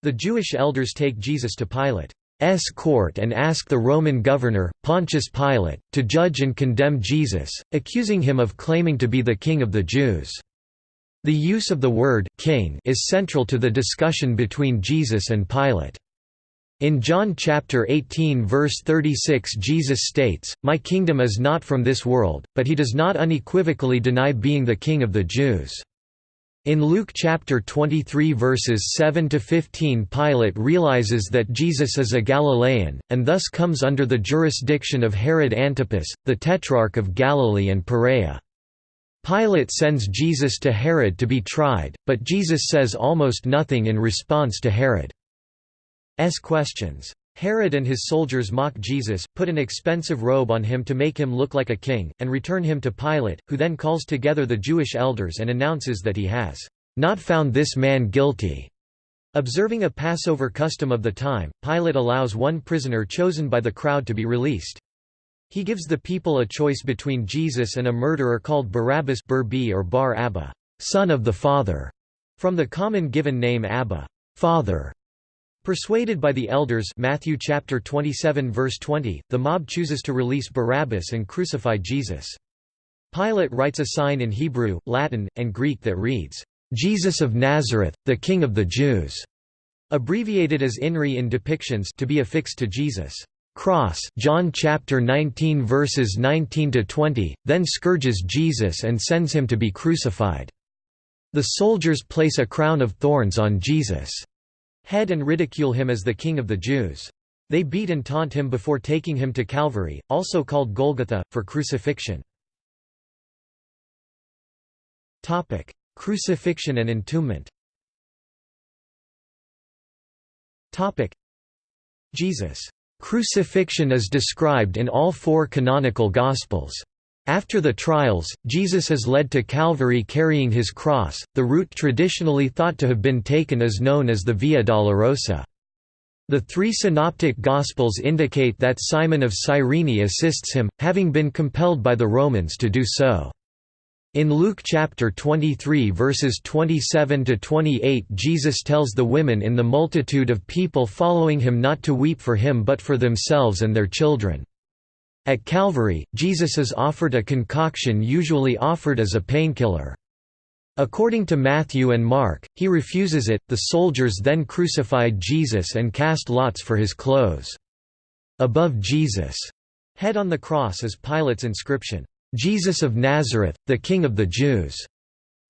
The Jewish elders take Jesus to Pilate. S court and ask the Roman governor, Pontius Pilate, to judge and condemn Jesus, accusing him of claiming to be the king of the Jews. The use of the word king is central to the discussion between Jesus and Pilate. In John chapter 18 verse 36 Jesus states, My kingdom is not from this world, but he does not unequivocally deny being the king of the Jews. In Luke chapter 23 verses 7 to 15 Pilate realizes that Jesus is a Galilean, and thus comes under the jurisdiction of Herod Antipas, the tetrarch of Galilee and Perea. Pilate sends Jesus to Herod to be tried, but Jesus says almost nothing in response to Herod's questions. Herod and his soldiers mock Jesus, put an expensive robe on him to make him look like a king, and return him to Pilate, who then calls together the Jewish elders and announces that he has not found this man guilty. Observing a Passover custom of the time, Pilate allows one prisoner chosen by the crowd to be released. He gives the people a choice between Jesus and a murderer called Barabbas or Bar Abba, son of the Father, from the common given name Abba, Father. Persuaded by the elders Matthew chapter 27 verse 20, the mob chooses to release Barabbas and crucify Jesus. Pilate writes a sign in Hebrew, Latin, and Greek that reads, "Jesus of Nazareth, the King of the Jews", abbreviated as INRI in depictions to be affixed to Jesus' cross John chapter 19 verses 19 to 20, then scourges Jesus and sends him to be crucified. The soldiers place a crown of thorns on Jesus' head and ridicule him as the king of the Jews. They beat and taunt him before taking him to Calvary, also called Golgotha, for crucifixion. Topic: Crucifixion and entombment Topic: Jesus' crucifixion is described in all four canonical Gospels. After the trials, Jesus is led to Calvary carrying his cross. The route traditionally thought to have been taken is known as the Via Dolorosa. The three synoptic Gospels indicate that Simon of Cyrene assists him, having been compelled by the Romans to do so. In Luke chapter 23 verses 27 to 28 Jesus tells the women in the multitude of people following him not to weep for him but for themselves and their children. At Calvary, Jesus is offered a concoction usually offered as a painkiller. According to Matthew and Mark, he refuses it. The soldiers then crucified Jesus and cast lots for his clothes. Above Jesus' head on the cross is Pilate's inscription, Jesus of Nazareth, the King of the Jews.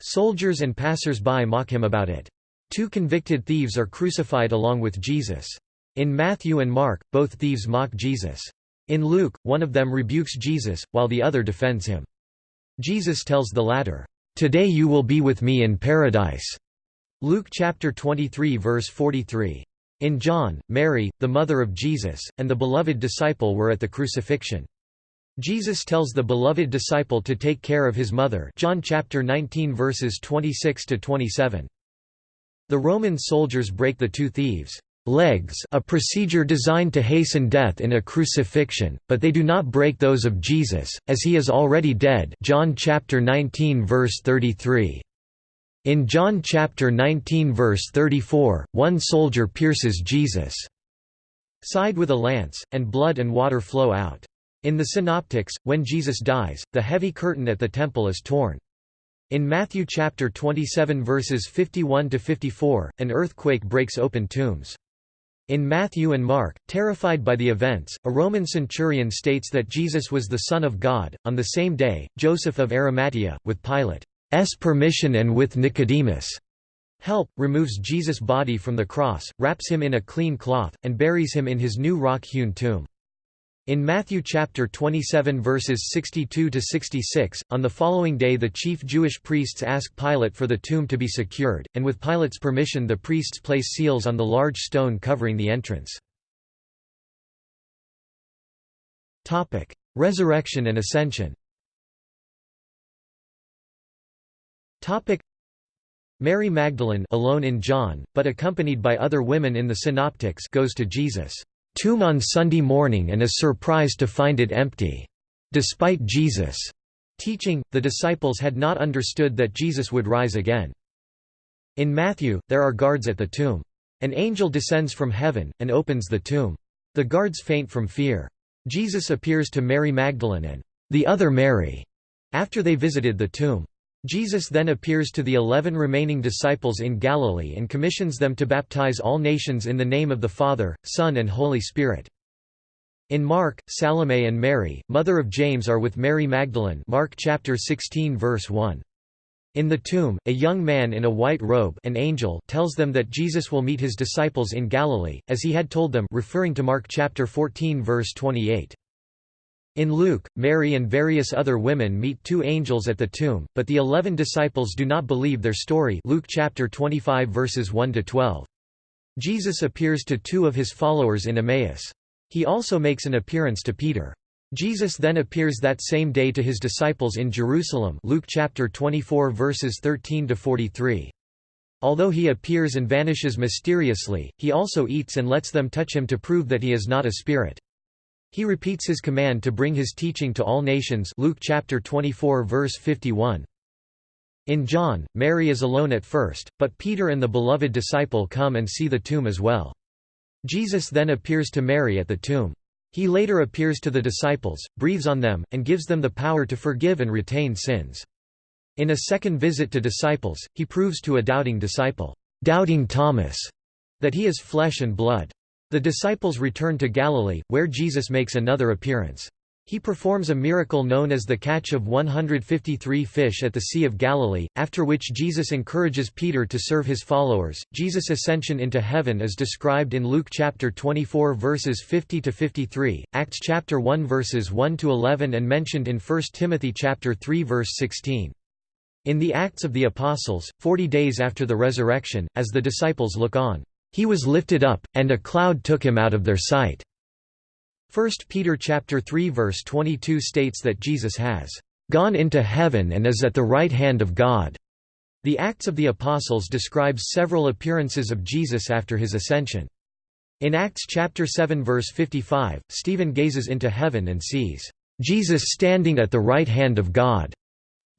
Soldiers and passers-by mock him about it. Two convicted thieves are crucified along with Jesus. In Matthew and Mark, both thieves mock Jesus. In Luke, one of them rebukes Jesus, while the other defends him. Jesus tells the latter, "'Today you will be with me in paradise' Luke chapter 23 verse 43. In John, Mary, the mother of Jesus, and the beloved disciple were at the crucifixion. Jesus tells the beloved disciple to take care of his mother John chapter 19 verses 26 to 27. The Roman soldiers break the two thieves' legs a procedure designed to hasten death in a crucifixion, but they do not break those of Jesus, as he is already dead John chapter 19 verse 33. In John chapter 19 verse 34, one soldier pierces Jesus' side with a lance, and blood and water flow out. In the Synoptics, when Jesus dies, the heavy curtain at the temple is torn. In Matthew chapter 27 verses 51 to 54, an earthquake breaks open tombs. In Matthew and Mark, terrified by the events, a Roman centurion states that Jesus was the Son of God. On the same day, Joseph of Arimathea, with Pilate's permission and with Nicodemus' help, removes Jesus' body from the cross, wraps him in a clean cloth, and buries him in his new rock-hewn tomb. In Matthew chapter 27 verses 62 to 66, on the following day the chief Jewish priests ask Pilate for the tomb to be secured, and with Pilate's permission the priests place seals on the large stone covering the entrance. Topic: Resurrection and Ascension. Topic: Mary Magdalene alone in John, but accompanied by other women in the Synoptics goes to Jesus' tomb on Sunday morning and is surprised to find it empty. Despite Jesus' teaching, the disciples had not understood that Jesus would rise again. In Matthew, there are guards at the tomb. An angel descends from heaven, and opens the tomb. The guards faint from fear. Jesus appears to Mary Magdalene and the other Mary after they visited the tomb. Jesus then appears to the eleven remaining disciples in Galilee and commissions them to baptize all nations in the name of the Father, Son and Holy Spirit. In Mark, Salome and Mary, mother of James are with Mary Magdalene Mark chapter 16 verse 1. In the tomb, a young man in a white robe an angel tells them that Jesus will meet his disciples in Galilee, as he had told them referring to Mark chapter 14 verse 28. In Luke, Mary and various other women meet two angels at the tomb, but the eleven disciples do not believe their story Luke chapter 25 verses 1 to 12. Jesus appears to two of his followers in Emmaus. He also makes an appearance to Peter. Jesus then appears that same day to his disciples in Jerusalem Luke chapter 24 verses 13 to 43. Although he appears and vanishes mysteriously, he also eats and lets them touch him to prove that he is not a spirit. He repeats his command to bring his teaching to all nations Luke chapter 24 verse 51. In John, Mary is alone at first, but Peter and the beloved disciple come and see the tomb as well. Jesus then appears to Mary at the tomb. He later appears to the disciples, breathes on them, and gives them the power to forgive and retain sins. In a second visit to disciples, he proves to a doubting disciple, doubting Thomas, that he is flesh and blood. The disciples return to Galilee, where Jesus makes another appearance. He performs a miracle known as the catch of 153 fish at the Sea of Galilee, after which Jesus encourages Peter to serve his followers. Jesus' ascension into heaven is described in Luke chapter 24 verses 50 to 53, Acts chapter 1 verses 1 to 11 and mentioned in 1 Timothy chapter 3 verse 16. In the Acts of the Apostles, forty days after the resurrection, as the disciples look on, "...he was lifted up, and a cloud took him out of their sight." 1 Peter chapter 3 verse 22 states that Jesus has "...gone into heaven and is at the right hand of God." The Acts of the Apostles describes several appearances of Jesus after his ascension. In Acts chapter 7 verse 55, Stephen gazes into heaven and sees, "...Jesus standing at the right hand of God."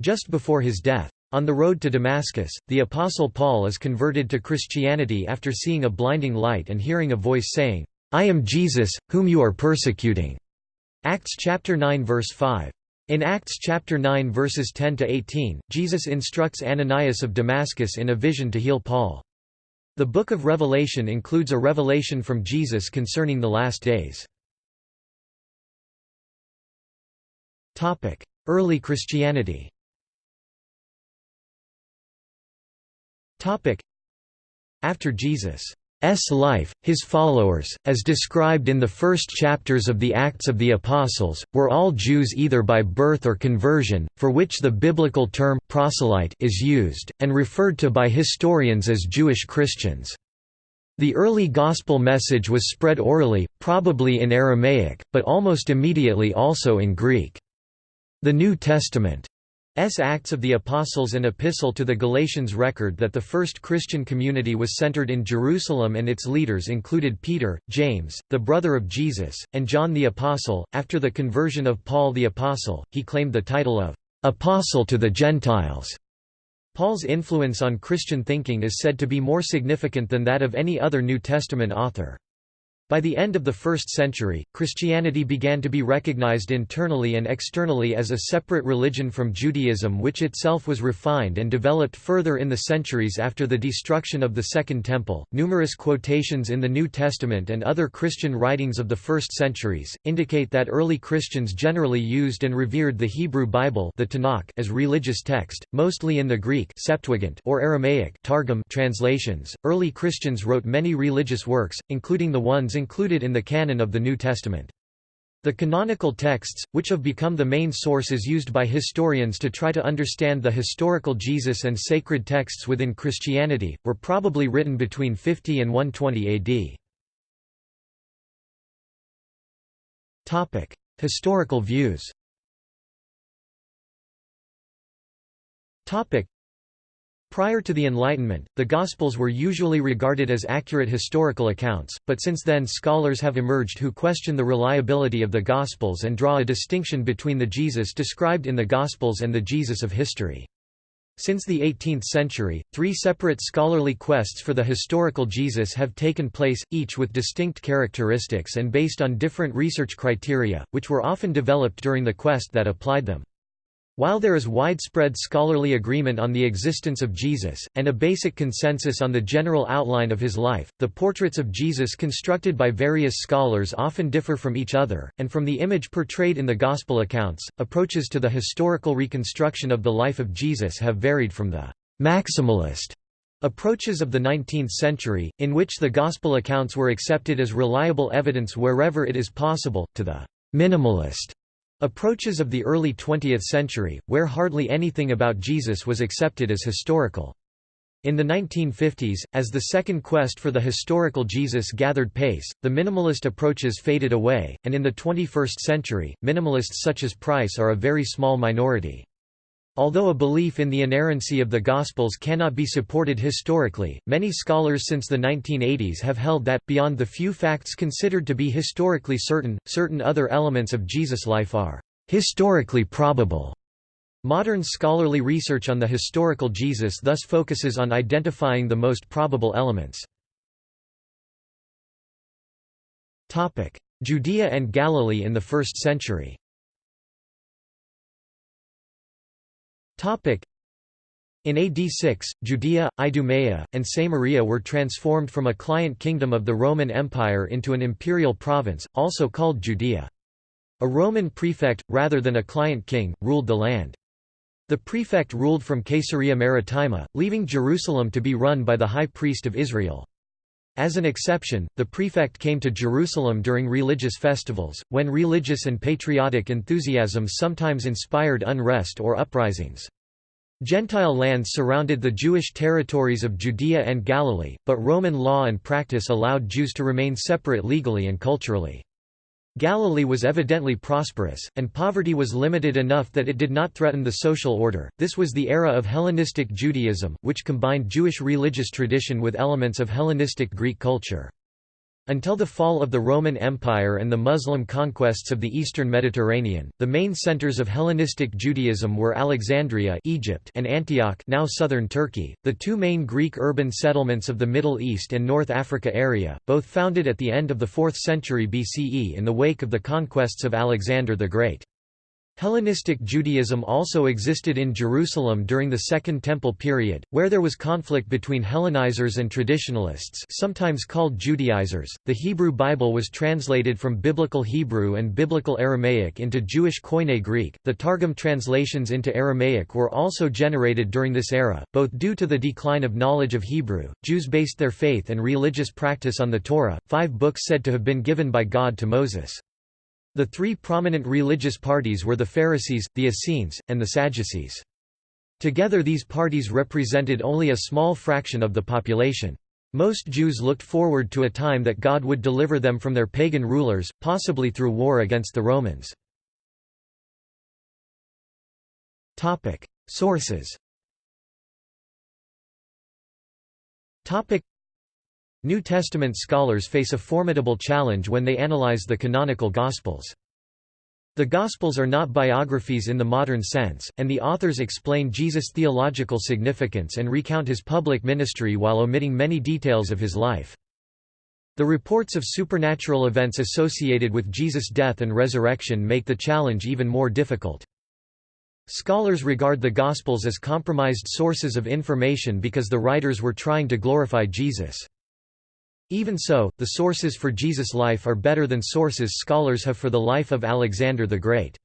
Just before his death. On the road to Damascus, the Apostle Paul is converted to Christianity after seeing a blinding light and hearing a voice saying, I am Jesus, whom you are persecuting. Acts chapter 9 verse 5. In Acts chapter 9 verses 10 to 18, Jesus instructs Ananias of Damascus in a vision to heal Paul. The book of Revelation includes a revelation from Jesus concerning the last days. Topic: Early Christianity. After Jesus' life, his followers, as described in the first chapters of the Acts of the Apostles, were all Jews either by birth or conversion, for which the biblical term proselyte is used, and referred to by historians as Jewish Christians. The early gospel message was spread orally, probably in Aramaic, but almost immediately also in Greek. The New Testament S. Acts of the Apostles and Epistle to the Galatians record that the first Christian community was centered in Jerusalem and its leaders included Peter, James, the brother of Jesus, and John the Apostle. After the conversion of Paul the Apostle, he claimed the title of Apostle to the Gentiles. Paul's influence on Christian thinking is said to be more significant than that of any other New Testament author. By the end of the 1st century, Christianity began to be recognized internally and externally as a separate religion from Judaism which itself was refined and developed further in the centuries after the destruction of the Second Temple. Numerous quotations in the New Testament and other Christian writings of the first centuries indicate that early Christians generally used and revered the Hebrew Bible, the Tanakh, as religious text, mostly in the Greek Septuagint or Aramaic Targum translations. Early Christians wrote many religious works, including the ones included in the canon of the New Testament. The canonical texts, which have become the main sources used by historians to try to understand the historical Jesus and sacred texts within Christianity, were probably written between 50 and 120 AD. Historical views Prior to the Enlightenment, the Gospels were usually regarded as accurate historical accounts, but since then scholars have emerged who question the reliability of the Gospels and draw a distinction between the Jesus described in the Gospels and the Jesus of history. Since the 18th century, three separate scholarly quests for the historical Jesus have taken place, each with distinct characteristics and based on different research criteria, which were often developed during the quest that applied them. While there is widespread scholarly agreement on the existence of Jesus, and a basic consensus on the general outline of his life, the portraits of Jesus constructed by various scholars often differ from each other, and from the image portrayed in the Gospel accounts, approaches to the historical reconstruction of the life of Jesus have varied from the «maximalist» approaches of the 19th century, in which the Gospel accounts were accepted as reliable evidence wherever it is possible, to the «minimalist» Approaches of the early 20th century, where hardly anything about Jesus was accepted as historical. In the 1950s, as the second quest for the historical Jesus gathered pace, the minimalist approaches faded away, and in the 21st century, minimalists such as Price are a very small minority. Although a belief in the inerrancy of the Gospels cannot be supported historically, many scholars since the 1980s have held that, beyond the few facts considered to be historically certain, certain other elements of Jesus' life are historically probable. Modern scholarly research on the historical Jesus thus focuses on identifying the most probable elements. Judea and Galilee in the first century in AD 6, Judea, Idumea, and Samaria were transformed from a client kingdom of the Roman Empire into an imperial province, also called Judea. A Roman prefect, rather than a client king, ruled the land. The prefect ruled from Caesarea Maritima, leaving Jerusalem to be run by the high priest of Israel. As an exception, the prefect came to Jerusalem during religious festivals, when religious and patriotic enthusiasm sometimes inspired unrest or uprisings. Gentile lands surrounded the Jewish territories of Judea and Galilee, but Roman law and practice allowed Jews to remain separate legally and culturally. Galilee was evidently prosperous, and poverty was limited enough that it did not threaten the social order. This was the era of Hellenistic Judaism, which combined Jewish religious tradition with elements of Hellenistic Greek culture. Until the fall of the Roman Empire and the Muslim conquests of the eastern Mediterranean, the main centers of Hellenistic Judaism were Alexandria Egypt and Antioch now southern Turkey, the two main Greek urban settlements of the Middle East and North Africa area, both founded at the end of the 4th century BCE in the wake of the conquests of Alexander the Great. Hellenistic Judaism also existed in Jerusalem during the Second Temple period, where there was conflict between Hellenizers and traditionalists sometimes called Judaizers. The Hebrew Bible was translated from Biblical Hebrew and Biblical Aramaic into Jewish Koine Greek. The Targum translations into Aramaic were also generated during this era, both due to the decline of knowledge of Hebrew. Jews based their faith and religious practice on the Torah, five books said to have been given by God to Moses. The three prominent religious parties were the Pharisees, the Essenes, and the Sadducees. Together these parties represented only a small fraction of the population. Most Jews looked forward to a time that God would deliver them from their pagan rulers, possibly through war against the Romans. Sources New Testament scholars face a formidable challenge when they analyze the canonical Gospels. The Gospels are not biographies in the modern sense, and the authors explain Jesus' theological significance and recount his public ministry while omitting many details of his life. The reports of supernatural events associated with Jesus' death and resurrection make the challenge even more difficult. Scholars regard the Gospels as compromised sources of information because the writers were trying to glorify Jesus. Even so, the sources for Jesus' life are better than sources scholars have for the life of Alexander the Great.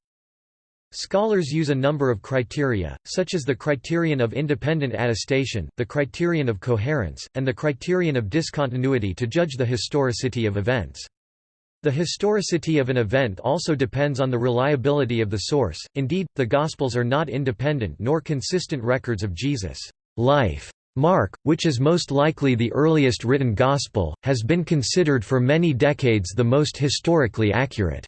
Scholars use a number of criteria, such as the criterion of independent attestation, the criterion of coherence, and the criterion of discontinuity to judge the historicity of events. The historicity of an event also depends on the reliability of the source, indeed, the Gospels are not independent nor consistent records of Jesus' life. Mark, which is most likely the earliest written Gospel, has been considered for many decades the most historically accurate.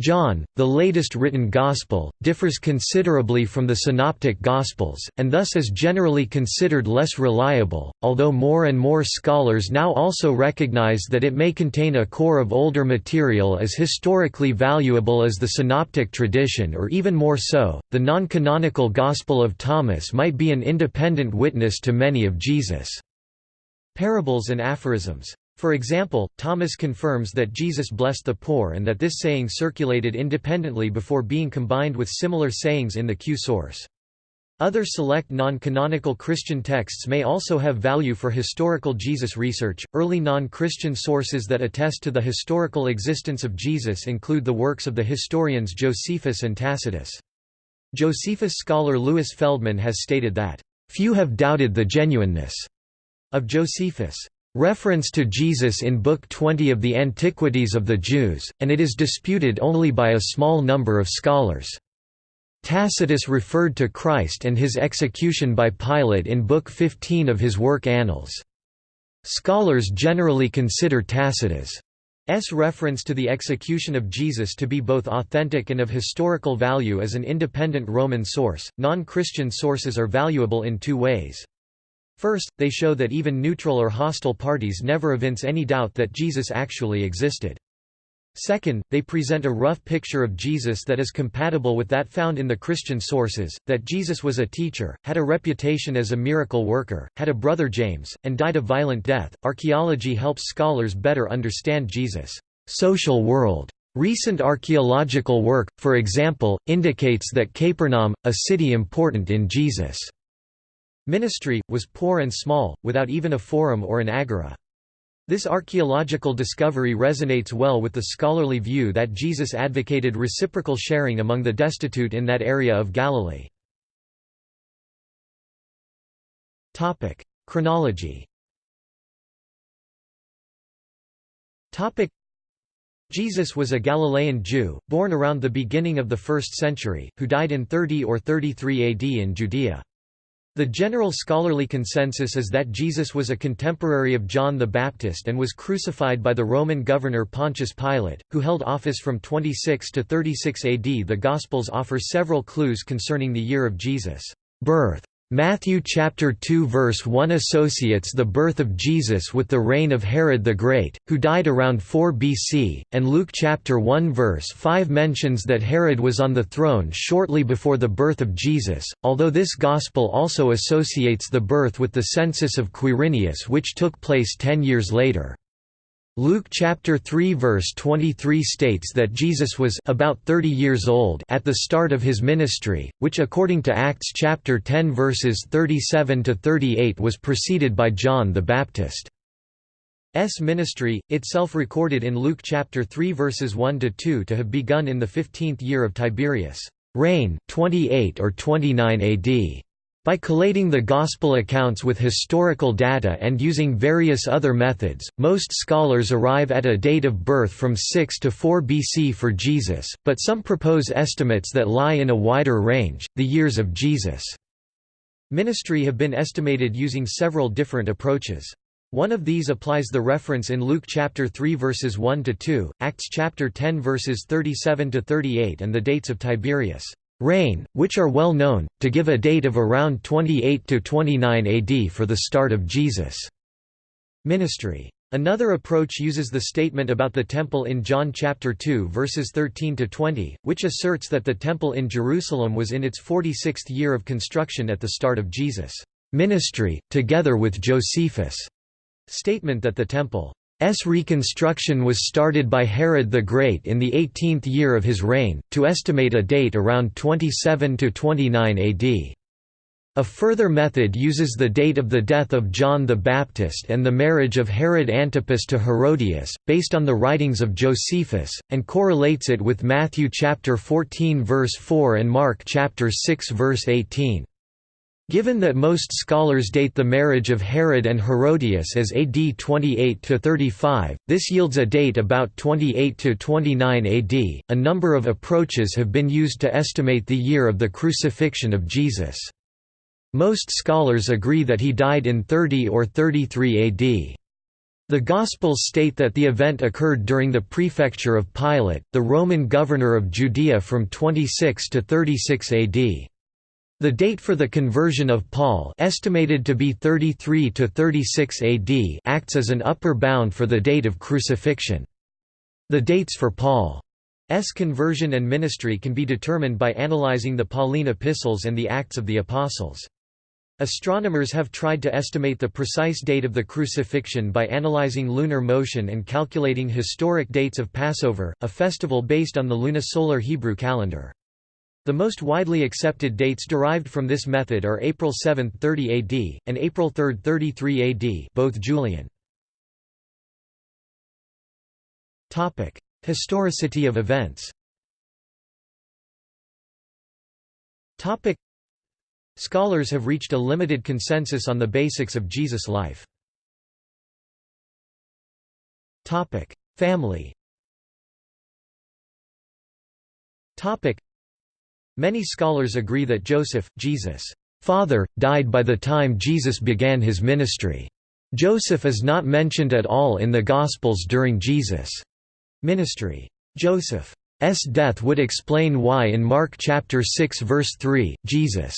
John, the latest written Gospel, differs considerably from the Synoptic Gospels, and thus is generally considered less reliable, although more and more scholars now also recognize that it may contain a core of older material as historically valuable as the Synoptic tradition or even more so. The non canonical Gospel of Thomas might be an independent witness to many of Jesus' parables and aphorisms. For example, Thomas confirms that Jesus blessed the poor and that this saying circulated independently before being combined with similar sayings in the Q source. Other select non-canonical Christian texts may also have value for historical Jesus research. Early non-Christian sources that attest to the historical existence of Jesus include the works of the historians Josephus and Tacitus. Josephus scholar Louis Feldman has stated that, "...few have doubted the genuineness," of Josephus' reference to Jesus in Book 20 of the Antiquities of the Jews, and it is disputed only by a small number of scholars. Tacitus referred to Christ and his execution by Pilate in Book 15 of his work Annals. Scholars generally consider Tacitus' reference to the execution of Jesus to be both authentic and of historical value as an independent Roman source. Non Christian sources are valuable in two ways. First, they show that even neutral or hostile parties never evince any doubt that Jesus actually existed. Second, they present a rough picture of Jesus that is compatible with that found in the Christian sources, that Jesus was a teacher, had a reputation as a miracle worker, had a brother James, and died a violent death. Archaeology helps scholars better understand Jesus' social world. Recent archaeological work, for example, indicates that Capernaum, a city important in Jesus' ministry, was poor and small, without even a forum or an agora. This archaeological discovery resonates well with the scholarly view that Jesus advocated reciprocal sharing among the destitute in that area of Galilee. Chronology Jesus was a Galilean Jew, born around the beginning of the 1st century, who died in 30 or 33 AD in Judea. The general scholarly consensus is that Jesus was a contemporary of John the Baptist and was crucified by the Roman governor Pontius Pilate, who held office from 26 to 36 AD. The Gospels offer several clues concerning the year of Jesus' birth. Matthew chapter 2 verse 1 associates the birth of Jesus with the reign of Herod the Great, who died around 4 BC, and Luke chapter 1 verse 5 mentions that Herod was on the throne shortly before the birth of Jesus, although this gospel also associates the birth with the census of Quirinius which took place 10 years later. Luke chapter 3 verse 23 states that Jesus was about 30 years old at the start of his ministry, which according to Acts chapter 10 verses 37 to 38 was preceded by John the Baptist. S ministry, itself recorded in Luke chapter 3 verses 1 to 2 to have begun in the 15th year of Tiberius' reign, 28 or 29 AD. By collating the Gospel accounts with historical data and using various other methods, most scholars arrive at a date of birth from 6 to 4 BC for Jesus, but some propose estimates that lie in a wider range. The years of Jesus' ministry have been estimated using several different approaches. One of these applies the reference in Luke chapter 3 verses 1 to 2, Acts chapter 10 verses 37 to 38 and the dates of Tiberius' reign, which are well known, to give a date of around 28–29 AD for the start of Jesus' ministry. Another approach uses the statement about the temple in John chapter 2 verses 13 to 20, which asserts that the temple in Jerusalem was in its 46th year of construction at the start of Jesus' ministry, together with Josephus' statement that the temple S reconstruction was started by Herod the Great in the 18th year of his reign, to estimate a date around 27 to 29 AD. A further method uses the date of the death of John the Baptist and the marriage of Herod Antipas to Herodias, based on the writings of Josephus, and correlates it with Matthew chapter 14 verse 4 and Mark chapter 6 verse 18. Given that most scholars date the marriage of Herod and Herodias as AD 28–35, this yields a date about 28–29 AD. A number of approaches have been used to estimate the year of the crucifixion of Jesus. Most scholars agree that he died in 30 or 33 AD. The Gospels state that the event occurred during the prefecture of Pilate, the Roman governor of Judea from 26 to 36 AD. The date for the conversion of Paul estimated to be 33 to 36 AD acts as an upper bound for the date of crucifixion. The dates for Paul's conversion and ministry can be determined by analyzing the Pauline epistles and the Acts of the Apostles. Astronomers have tried to estimate the precise date of the crucifixion by analyzing lunar motion and calculating historic dates of Passover, a festival based on the lunisolar Hebrew calendar. The most widely accepted dates derived from this method are April 7, 30 AD, and April 3, 33 AD both Julian. Historicity of events Scholars have reached a limited consensus on the basics of Jesus' life. Family Many scholars agree that Joseph, Jesus' father, died by the time Jesus began his ministry. Joseph is not mentioned at all in the Gospels during Jesus' ministry. Joseph's death would explain why in Mark chapter 6 verse 3, Jesus'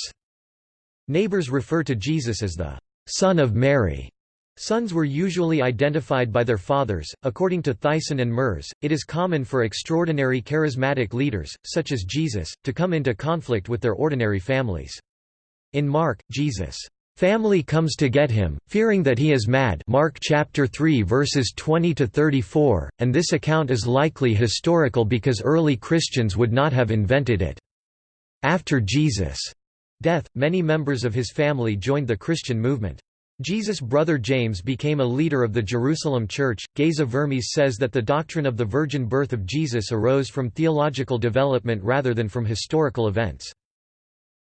neighbors refer to Jesus as the son of Mary. Sons were usually identified by their fathers. According to Theissen and Merz, it is common for extraordinary charismatic leaders, such as Jesus, to come into conflict with their ordinary families. In Mark, Jesus' family comes to get him, fearing that he is mad Mark chapter 3 verses 20 to 34, and this account is likely historical because early Christians would not have invented it. After Jesus' death, many members of his family joined the Christian movement. Jesus' brother James became a leader of the Jerusalem Church. Geza Vermes says that the doctrine of the virgin birth of Jesus arose from theological development rather than from historical events.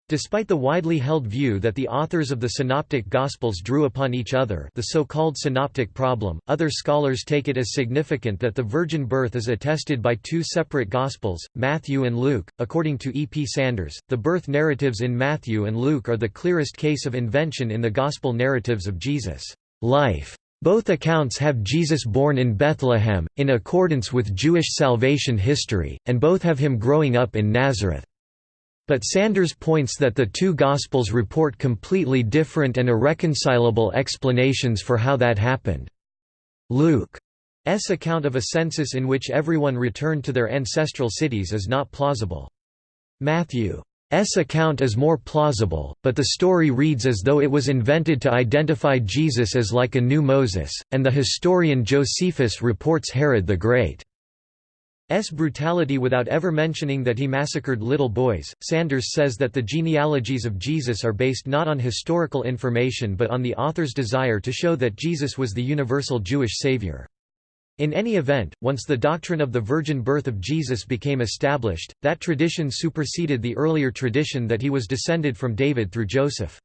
Despite the widely held view that the authors of the Synoptic Gospels drew upon each other the so-called synoptic problem, other scholars take it as significant that the virgin birth is attested by two separate Gospels, Matthew and Luke. According to E. P. Sanders, the birth narratives in Matthew and Luke are the clearest case of invention in the Gospel narratives of Jesus' life. Both accounts have Jesus born in Bethlehem, in accordance with Jewish salvation history, and both have him growing up in Nazareth. But Sanders points that the two Gospels report completely different and irreconcilable explanations for how that happened. Luke's account of a census in which everyone returned to their ancestral cities is not plausible. Matthew's account is more plausible, but the story reads as though it was invented to identify Jesus as like a new Moses, and the historian Josephus reports Herod the Great. S brutality without ever mentioning that he massacred little boys. Sanders says that the genealogies of Jesus are based not on historical information but on the author's desire to show that Jesus was the universal Jewish savior. In any event, once the doctrine of the virgin birth of Jesus became established, that tradition superseded the earlier tradition that he was descended from David through Joseph.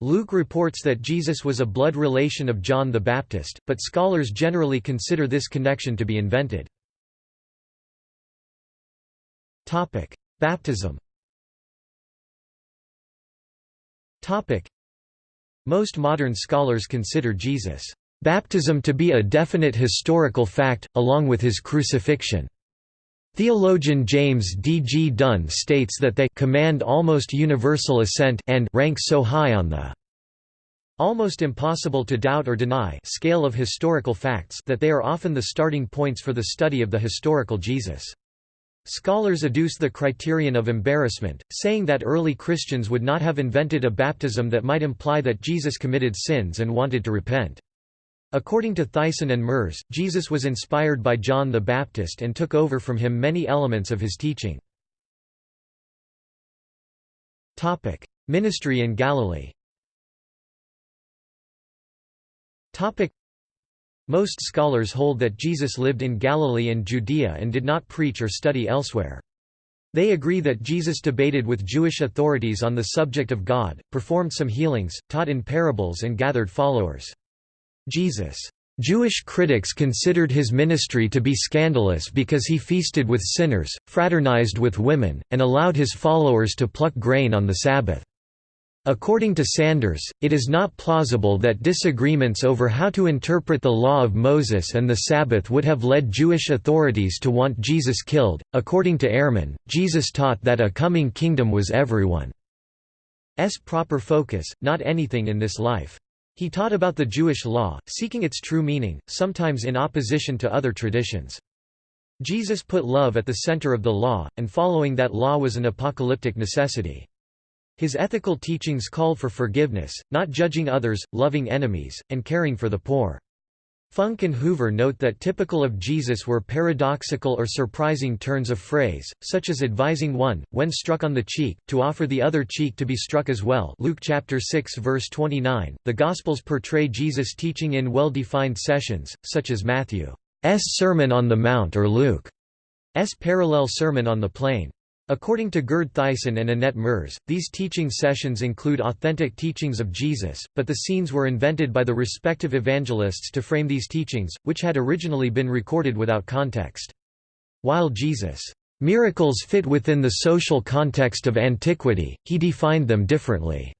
Luke reports that Jesus was a blood relation of John the Baptist, but scholars generally consider this connection to be invented. Topic: Baptism. Topic: Most modern scholars consider Jesus' baptism to be a definite historical fact, along with his crucifixion. Theologian James D. G. Dunn states that they command almost universal assent and rank so high on the almost impossible to doubt or deny scale of historical facts that they are often the starting points for the study of the historical Jesus. Scholars adduce the criterion of embarrassment, saying that early Christians would not have invented a baptism that might imply that Jesus committed sins and wanted to repent. According to Theissen and Merz, Jesus was inspired by John the Baptist and took over from him many elements of his teaching. Ministry in Galilee most scholars hold that Jesus lived in Galilee and Judea and did not preach or study elsewhere. They agree that Jesus debated with Jewish authorities on the subject of God, performed some healings, taught in parables and gathered followers. Jesus' Jewish critics considered his ministry to be scandalous because he feasted with sinners, fraternized with women, and allowed his followers to pluck grain on the Sabbath. According to Sanders, it is not plausible that disagreements over how to interpret the law of Moses and the Sabbath would have led Jewish authorities to want Jesus killed. According to Ehrman, Jesus taught that a coming kingdom was everyone's proper focus, not anything in this life. He taught about the Jewish law, seeking its true meaning, sometimes in opposition to other traditions. Jesus put love at the center of the law, and following that law was an apocalyptic necessity. His ethical teachings call for forgiveness, not judging others, loving enemies, and caring for the poor. Funk and Hoover note that typical of Jesus were paradoxical or surprising turns of phrase, such as advising one, when struck on the cheek, to offer the other cheek to be struck as well Luke chapter 6 verse 29. The Gospels portray Jesus teaching in well-defined sessions, such as Matthew's Sermon on the Mount or Luke's parallel Sermon on the Plain. According to Gerd Theissen and Annette Merz, these teaching sessions include authentic teachings of Jesus, but the scenes were invented by the respective evangelists to frame these teachings, which had originally been recorded without context. While Jesus' Miracles fit within the social context of antiquity, he defined them differently.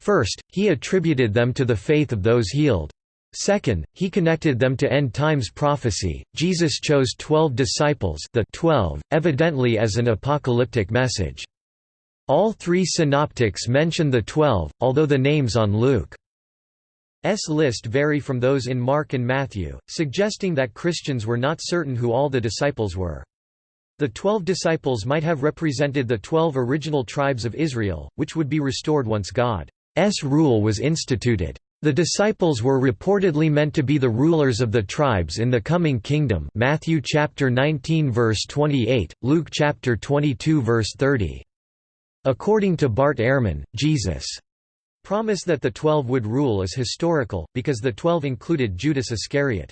First, he attributed them to the faith of those healed. Second, he connected them to end times prophecy. Jesus chose 12 disciples, the 12, evidently as an apocalyptic message. All three synoptics mention the 12, although the names on Luke's list vary from those in Mark and Matthew, suggesting that Christians were not certain who all the disciples were. The twelve disciples might have represented the twelve original tribes of Israel, which would be restored once God's rule was instituted. The disciples were reportedly meant to be the rulers of the tribes in the coming kingdom Matthew chapter 19 verse 28, Luke chapter 22 verse 30. According to Bart Ehrman, Jesus' promise that the Twelve would rule is historical, because the Twelve included Judas Iscariot.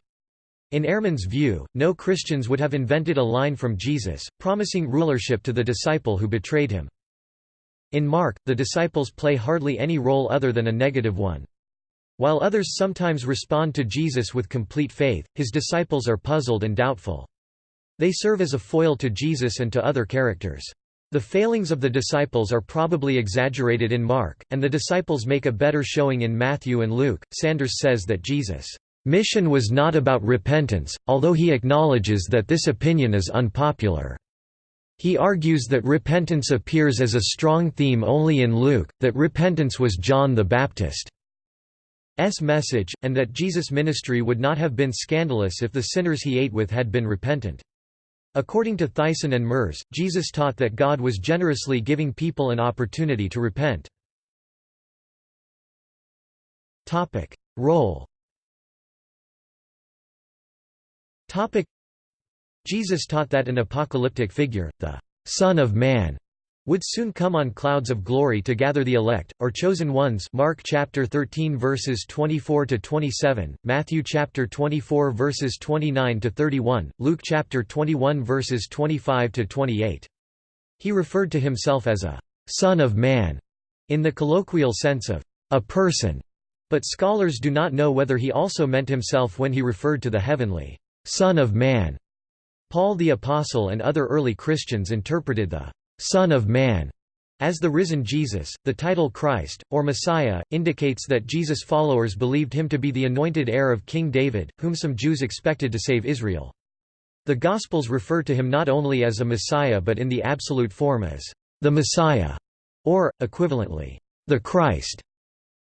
In Ehrman's view, no Christians would have invented a line from Jesus, promising rulership to the disciple who betrayed him. In Mark, the disciples play hardly any role other than a negative one. While others sometimes respond to Jesus with complete faith, his disciples are puzzled and doubtful. They serve as a foil to Jesus and to other characters. The failings of the disciples are probably exaggerated in Mark, and the disciples make a better showing in Matthew and Luke. Sanders says that Jesus' Mission was not about repentance, although he acknowledges that this opinion is unpopular. He argues that repentance appears as a strong theme only in Luke, that repentance was John the Baptist's message, and that Jesus' ministry would not have been scandalous if the sinners he ate with had been repentant. According to Theissen and Merz, Jesus taught that God was generously giving people an opportunity to repent. Role Jesus taught that an apocalyptic figure, the Son of Man, would soon come on clouds of glory to gather the elect or chosen ones Mark chapter 13 verses 24 to 27 Matthew chapter 24 verses 29 to 31 Luke chapter 21 verses 25 to 28 He referred to himself as a son of man in the colloquial sense of a person but scholars do not know whether he also meant himself when he referred to the heavenly Son of Man. Paul the Apostle and other early Christians interpreted the Son of Man as the risen Jesus. The title Christ, or Messiah, indicates that Jesus' followers believed him to be the anointed heir of King David, whom some Jews expected to save Israel. The Gospels refer to him not only as a Messiah but in the absolute form as the Messiah, or, equivalently, the Christ.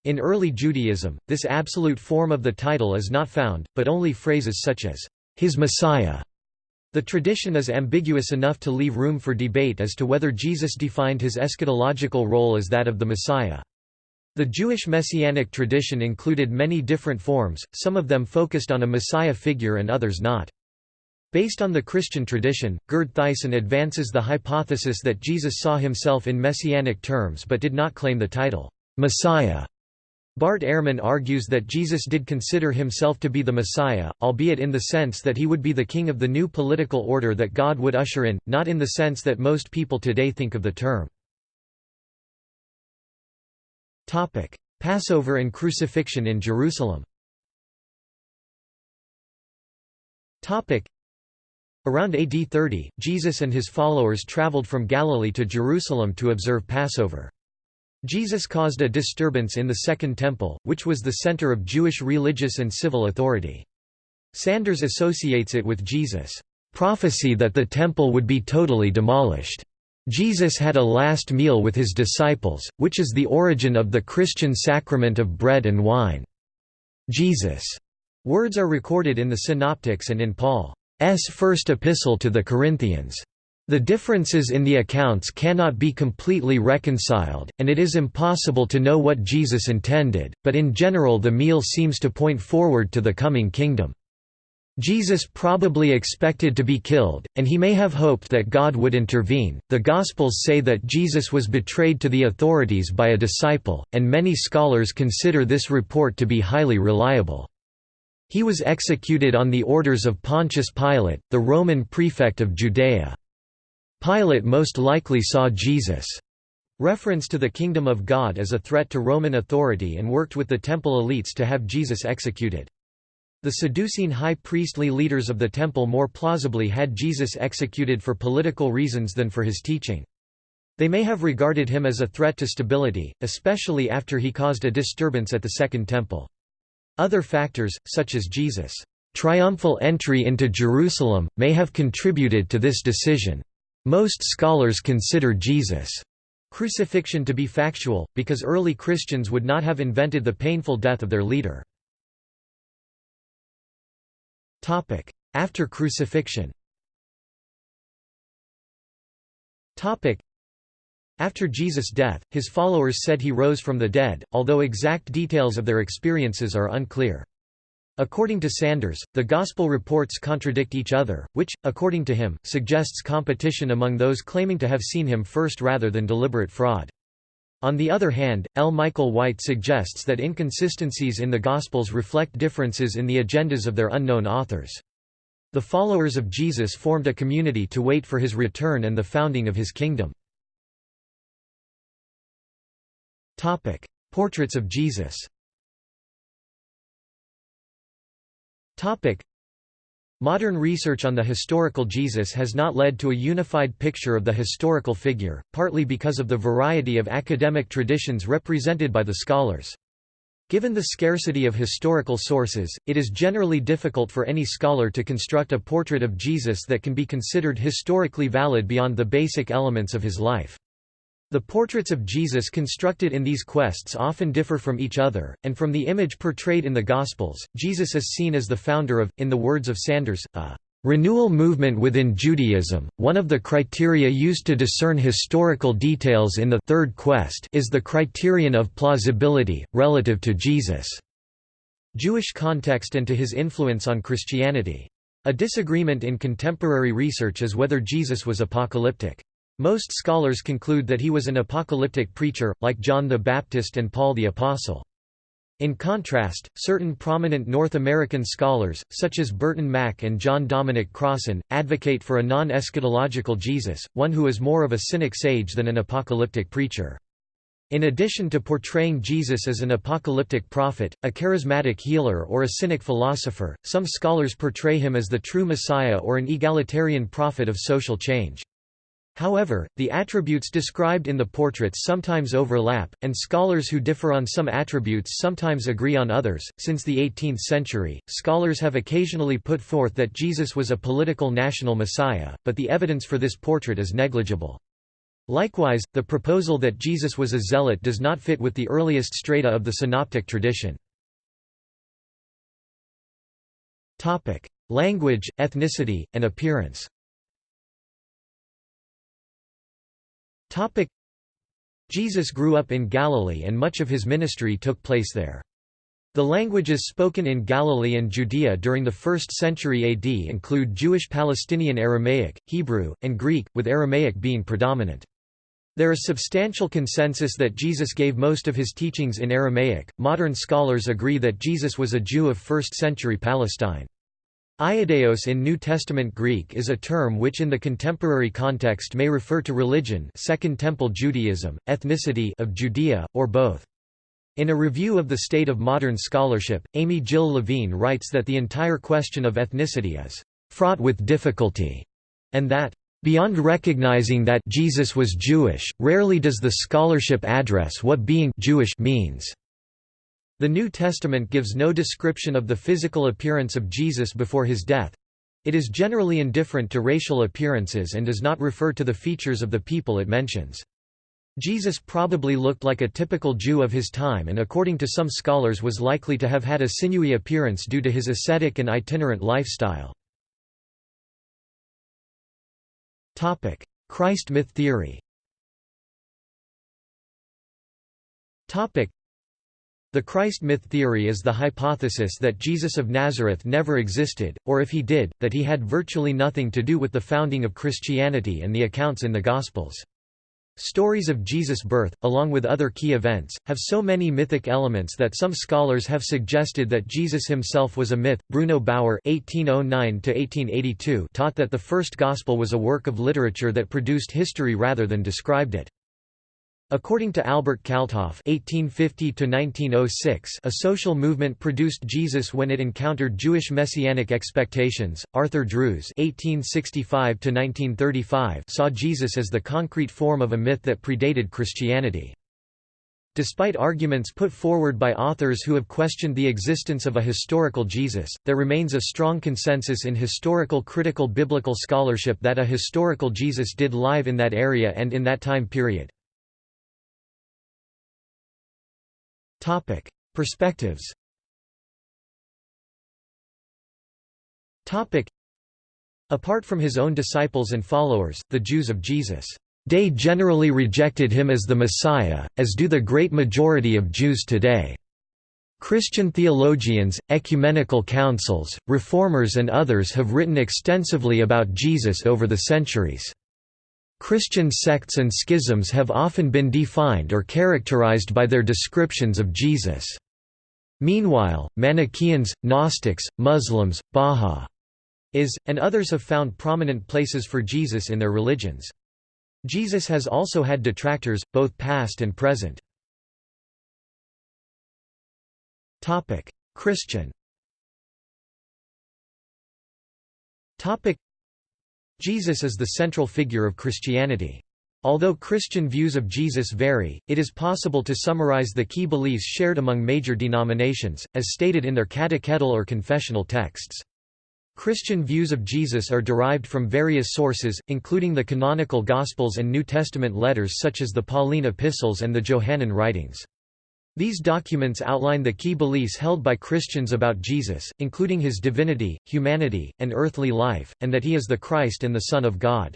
In early Judaism, this absolute form of the title is not found, but only phrases such as his Messiah. The tradition is ambiguous enough to leave room for debate as to whether Jesus defined his eschatological role as that of the Messiah. The Jewish messianic tradition included many different forms, some of them focused on a Messiah figure and others not. Based on the Christian tradition, Gerd Theissen advances the hypothesis that Jesus saw himself in messianic terms but did not claim the title, Messiah. Bart Ehrman argues that Jesus did consider himself to be the Messiah, albeit in the sense that he would be the king of the new political order that God would usher in, not in the sense that most people today think of the term. Passover and crucifixion in Jerusalem Around AD 30, Jesus and his followers traveled from Galilee to Jerusalem to observe Passover. Jesus caused a disturbance in the Second Temple, which was the center of Jewish religious and civil authority. Sanders associates it with Jesus' prophecy that the temple would be totally demolished. Jesus had a last meal with his disciples, which is the origin of the Christian sacrament of bread and wine. Jesus' words are recorded in the Synoptics and in Paul's first epistle to the Corinthians. The differences in the accounts cannot be completely reconciled, and it is impossible to know what Jesus intended, but in general the meal seems to point forward to the coming kingdom. Jesus probably expected to be killed, and he may have hoped that God would intervene. The Gospels say that Jesus was betrayed to the authorities by a disciple, and many scholars consider this report to be highly reliable. He was executed on the orders of Pontius Pilate, the Roman prefect of Judea. Pilate most likely saw Jesus' reference to the kingdom of God as a threat to Roman authority and worked with the temple elites to have Jesus executed. The Sadducean high priestly leaders of the temple more plausibly had Jesus executed for political reasons than for his teaching. They may have regarded him as a threat to stability, especially after he caused a disturbance at the Second Temple. Other factors, such as Jesus' triumphal entry into Jerusalem, may have contributed to this decision. Most scholars consider Jesus' crucifixion to be factual, because early Christians would not have invented the painful death of their leader. After crucifixion after Jesus' death, his followers said he rose from the dead, although exact details of their experiences are unclear. According to Sanders, the Gospel reports contradict each other, which, according to him, suggests competition among those claiming to have seen him first rather than deliberate fraud. On the other hand, L. Michael White suggests that inconsistencies in the Gospels reflect differences in the agendas of their unknown authors. The followers of Jesus formed a community to wait for his return and the founding of his kingdom. Portraits of Jesus. Topic: Modern research on the historical Jesus has not led to a unified picture of the historical figure, partly because of the variety of academic traditions represented by the scholars. Given the scarcity of historical sources, it is generally difficult for any scholar to construct a portrait of Jesus that can be considered historically valid beyond the basic elements of his life. The portraits of Jesus constructed in these quests often differ from each other, and from the image portrayed in the Gospels, Jesus is seen as the founder of, in the words of Sanders, a renewal movement within Judaism. One of the criteria used to discern historical details in the third quest is the criterion of plausibility, relative to Jesus' Jewish context and to his influence on Christianity. A disagreement in contemporary research is whether Jesus was apocalyptic. Most scholars conclude that he was an apocalyptic preacher, like John the Baptist and Paul the Apostle. In contrast, certain prominent North American scholars, such as Burton Mack and John Dominic Crossan, advocate for a non-eschatological Jesus, one who is more of a cynic sage than an apocalyptic preacher. In addition to portraying Jesus as an apocalyptic prophet, a charismatic healer or a cynic philosopher, some scholars portray him as the true Messiah or an egalitarian prophet of social change. However, the attributes described in the portraits sometimes overlap, and scholars who differ on some attributes sometimes agree on others. Since the 18th century, scholars have occasionally put forth that Jesus was a political national messiah, but the evidence for this portrait is negligible. Likewise, the proposal that Jesus was a zealot does not fit with the earliest strata of the synoptic tradition. Language, ethnicity, and appearance Jesus grew up in Galilee and much of his ministry took place there. The languages spoken in Galilee and Judea during the 1st century AD include Jewish Palestinian Aramaic, Hebrew, and Greek, with Aramaic being predominant. There is substantial consensus that Jesus gave most of his teachings in Aramaic. Modern scholars agree that Jesus was a Jew of 1st century Palestine. Ioudaios in New Testament Greek is a term which in the contemporary context may refer to religion Second Temple Judaism, ethnicity of Judea, or both. In a review of the state of modern scholarship, Amy Jill Levine writes that the entire question of ethnicity is fraught with difficulty, and that Beyond recognizing that Jesus was Jewish, rarely does the scholarship address what being Jewish means. The New Testament gives no description of the physical appearance of Jesus before his death. It is generally indifferent to racial appearances and does not refer to the features of the people it mentions. Jesus probably looked like a typical Jew of his time and according to some scholars was likely to have had a sinewy appearance due to his ascetic and itinerant lifestyle. Christ myth theory the Christ myth theory is the hypothesis that Jesus of Nazareth never existed, or if he did, that he had virtually nothing to do with the founding of Christianity and the accounts in the Gospels. Stories of Jesus' birth, along with other key events, have so many mythic elements that some scholars have suggested that Jesus himself was a myth. Bruno Bauer (1809–1882) taught that the first Gospel was a work of literature that produced history rather than described it. According to Albert Kalthoff (1850–1906), a social movement produced Jesus when it encountered Jewish messianic expectations. Arthur Drews (1865–1935) saw Jesus as the concrete form of a myth that predated Christianity. Despite arguments put forward by authors who have questioned the existence of a historical Jesus, there remains a strong consensus in historical critical biblical scholarship that a historical Jesus did live in that area and in that time period. Topic: Perspectives. Topic: Apart from his own disciples and followers, the Jews of Jesus' day generally rejected him as the Messiah, as do the great majority of Jews today. Christian theologians, ecumenical councils, reformers and others have written extensively about Jesus over the centuries. Christian sects and schisms have often been defined or characterized by their descriptions of Jesus. Meanwhile, Manichaeans, Gnostics, Muslims, Baha'is, and others have found prominent places for Jesus in their religions. Jesus has also had detractors, both past and present. Christian Jesus is the central figure of Christianity. Although Christian views of Jesus vary, it is possible to summarize the key beliefs shared among major denominations, as stated in their catechetical or confessional texts. Christian views of Jesus are derived from various sources, including the canonical Gospels and New Testament letters such as the Pauline epistles and the Johannine writings. These documents outline the key beliefs held by Christians about Jesus, including his divinity, humanity, and earthly life, and that he is the Christ and the Son of God.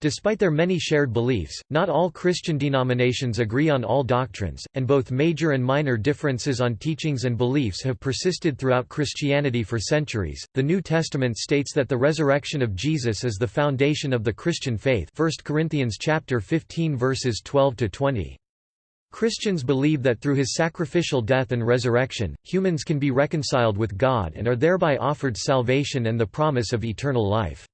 Despite their many shared beliefs, not all Christian denominations agree on all doctrines, and both major and minor differences on teachings and beliefs have persisted throughout Christianity for centuries. The New Testament states that the resurrection of Jesus is the foundation of the Christian faith. 1 Corinthians chapter 15 verses 12 to 20. Christians believe that through his sacrificial death and resurrection, humans can be reconciled with God and are thereby offered salvation and the promise of eternal life.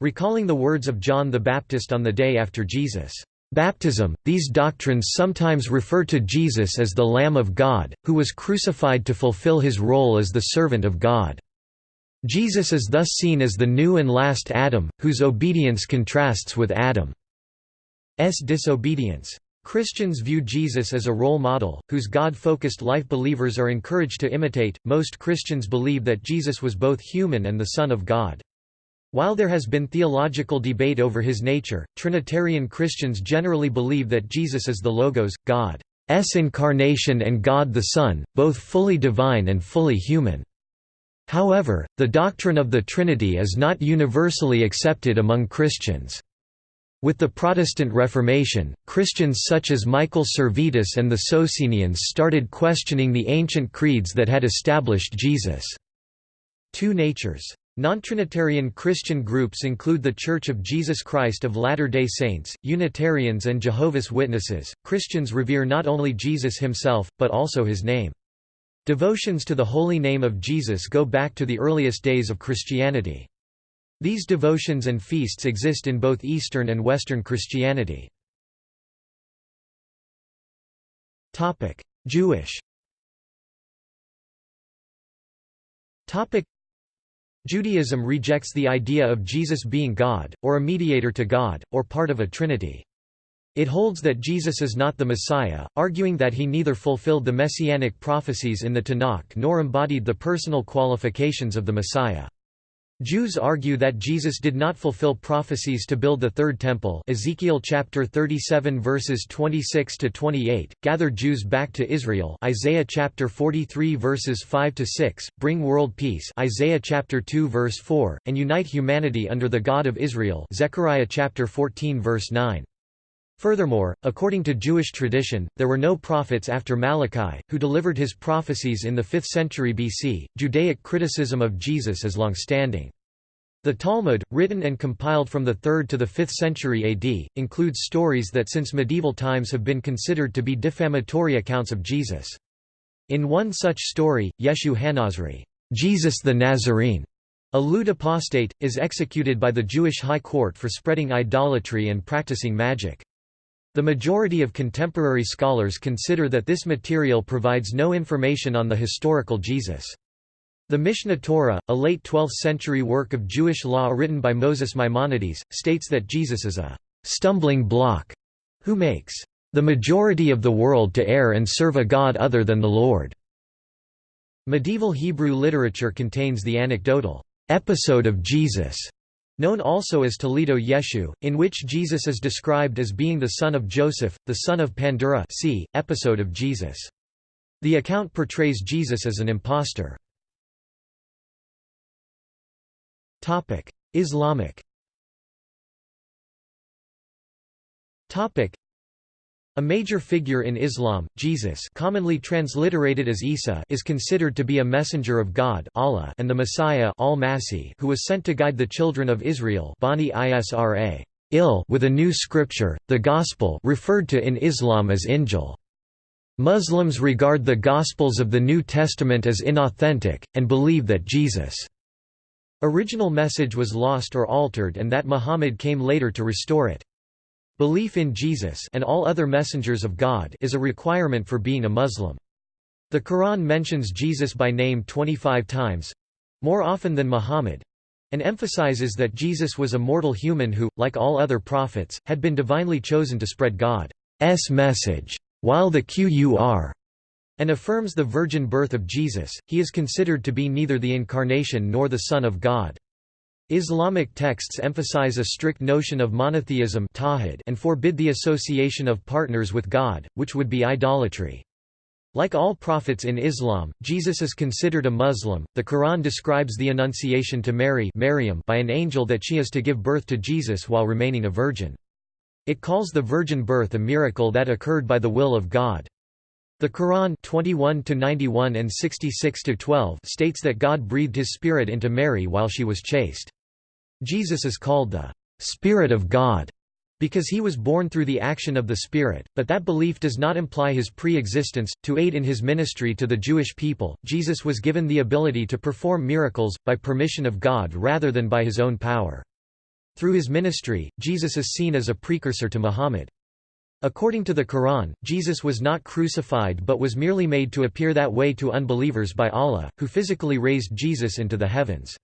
Recalling the words of John the Baptist on the day after Jesus' baptism, these doctrines sometimes refer to Jesus as the Lamb of God, who was crucified to fulfill his role as the servant of God. Jesus is thus seen as the new and last Adam, whose obedience contrasts with Adam's disobedience. Christians view Jesus as a role model, whose God focused life believers are encouraged to imitate. Most Christians believe that Jesus was both human and the Son of God. While there has been theological debate over his nature, Trinitarian Christians generally believe that Jesus is the Logos, God's incarnation and God the Son, both fully divine and fully human. However, the doctrine of the Trinity is not universally accepted among Christians. With the Protestant Reformation, Christians such as Michael Servetus and the Socinians started questioning the ancient creeds that had established Jesus' two natures. Non-Trinitarian Christian groups include The Church of Jesus Christ of Latter-day Saints, Unitarians and Jehovah's Witnesses. Christians revere not only Jesus himself, but also his name. Devotions to the holy name of Jesus go back to the earliest days of Christianity. These devotions and feasts exist in both Eastern and Western Christianity. Jewish Judaism rejects the idea of Jesus being God, or a mediator to God, or part of a trinity. It holds that Jesus is not the Messiah, arguing that he neither fulfilled the messianic prophecies in the Tanakh nor embodied the personal qualifications of the Messiah. Jews argue that Jesus did not fulfill prophecies to build the third temple Ezekiel chapter 37 verses 26 to 28 gather Jews back to Israel Isaiah chapter 43 verses 5 to 6 bring world peace Isaiah chapter 2 verse 4 and unite humanity under the God of Israel Zechariah chapter 14 verse 9 Furthermore, according to Jewish tradition, there were no prophets after Malachi, who delivered his prophecies in the 5th century BC. Judaic criticism of Jesus is long-standing. The Talmud, written and compiled from the 3rd to the 5th century AD, includes stories that since medieval times have been considered to be defamatory accounts of Jesus. In one such story, Yeshu Hanazri, Jesus the Nazarene, a lewd apostate, is executed by the Jewish high court for spreading idolatry and practicing magic. The majority of contemporary scholars consider that this material provides no information on the historical Jesus. The Mishneh Torah, a late 12th century work of Jewish law written by Moses Maimonides, states that Jesus is a stumbling block who makes the majority of the world to err and serve a god other than the Lord. Medieval Hebrew literature contains the anecdotal episode of Jesus known also as Toledot Yeshu, in which Jesus is described as being the son of Joseph, the son of Pandura see, episode of Jesus. The account portrays Jesus as an impostor. Islamic a major figure in Islam, Jesus commonly transliterated as Isa is considered to be a messenger of God Allah and the Messiah who was sent to guide the children of Israel Bani Isra with a new scripture, the Gospel referred to in Islam as Injil. Muslims regard the Gospels of the New Testament as inauthentic, and believe that Jesus' original message was lost or altered and that Muhammad came later to restore it. Belief in Jesus and all other messengers of God is a requirement for being a Muslim. The Quran mentions Jesus by name 25 times—more often than Muhammad, and emphasizes that Jesus was a mortal human who, like all other prophets, had been divinely chosen to spread God's message. While the Qur and affirms the virgin birth of Jesus, he is considered to be neither the incarnation nor the Son of God. Islamic texts emphasize a strict notion of monotheism and forbid the association of partners with God, which would be idolatry. Like all prophets in Islam, Jesus is considered a Muslim. The Quran describes the Annunciation to Mary Maryam by an angel that she is to give birth to Jesus while remaining a virgin. It calls the virgin birth a miracle that occurred by the will of God. The Quran 21 91 and 66 12 states that God breathed his spirit into Mary while she was chaste. Jesus is called the Spirit of God because he was born through the action of the Spirit, but that belief does not imply his pre-existence. To aid in his ministry to the Jewish people, Jesus was given the ability to perform miracles, by permission of God rather than by his own power. Through his ministry, Jesus is seen as a precursor to Muhammad. According to the Quran, Jesus was not crucified but was merely made to appear that way to unbelievers by Allah, who physically raised Jesus into the heavens.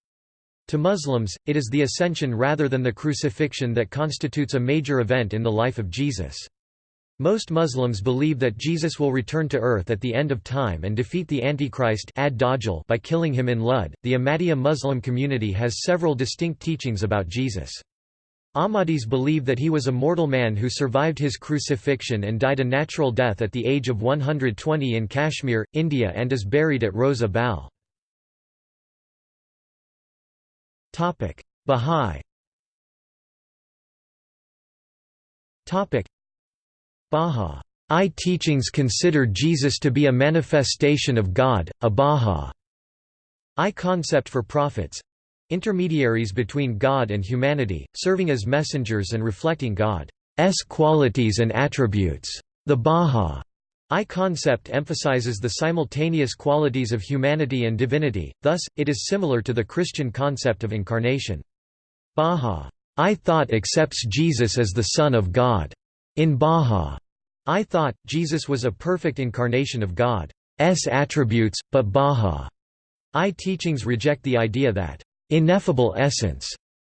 To Muslims, it is the ascension rather than the crucifixion that constitutes a major event in the life of Jesus. Most Muslims believe that Jesus will return to earth at the end of time and defeat the Antichrist by killing him in Lud. The Ahmadiyya Muslim community has several distinct teachings about Jesus. Ahmadis believe that he was a mortal man who survived his crucifixion and died a natural death at the age of 120 in Kashmir, India and is buried at Roza Bal. Bahá'í Bahá'í teachings consider Jesus to be a manifestation of God, a Bahá'í concept for prophets. Intermediaries between God and humanity, serving as messengers and reflecting God's qualities and attributes. The Bahá'í I concept emphasizes the simultaneous qualities of humanity and divinity, thus, it is similar to the Christian concept of incarnation. Baha. I thought accepts Jesus as the Son of God. In Baha. I thought, Jesus was a perfect incarnation of God's attributes, but Baha. I teachings reject the idea that ineffable essence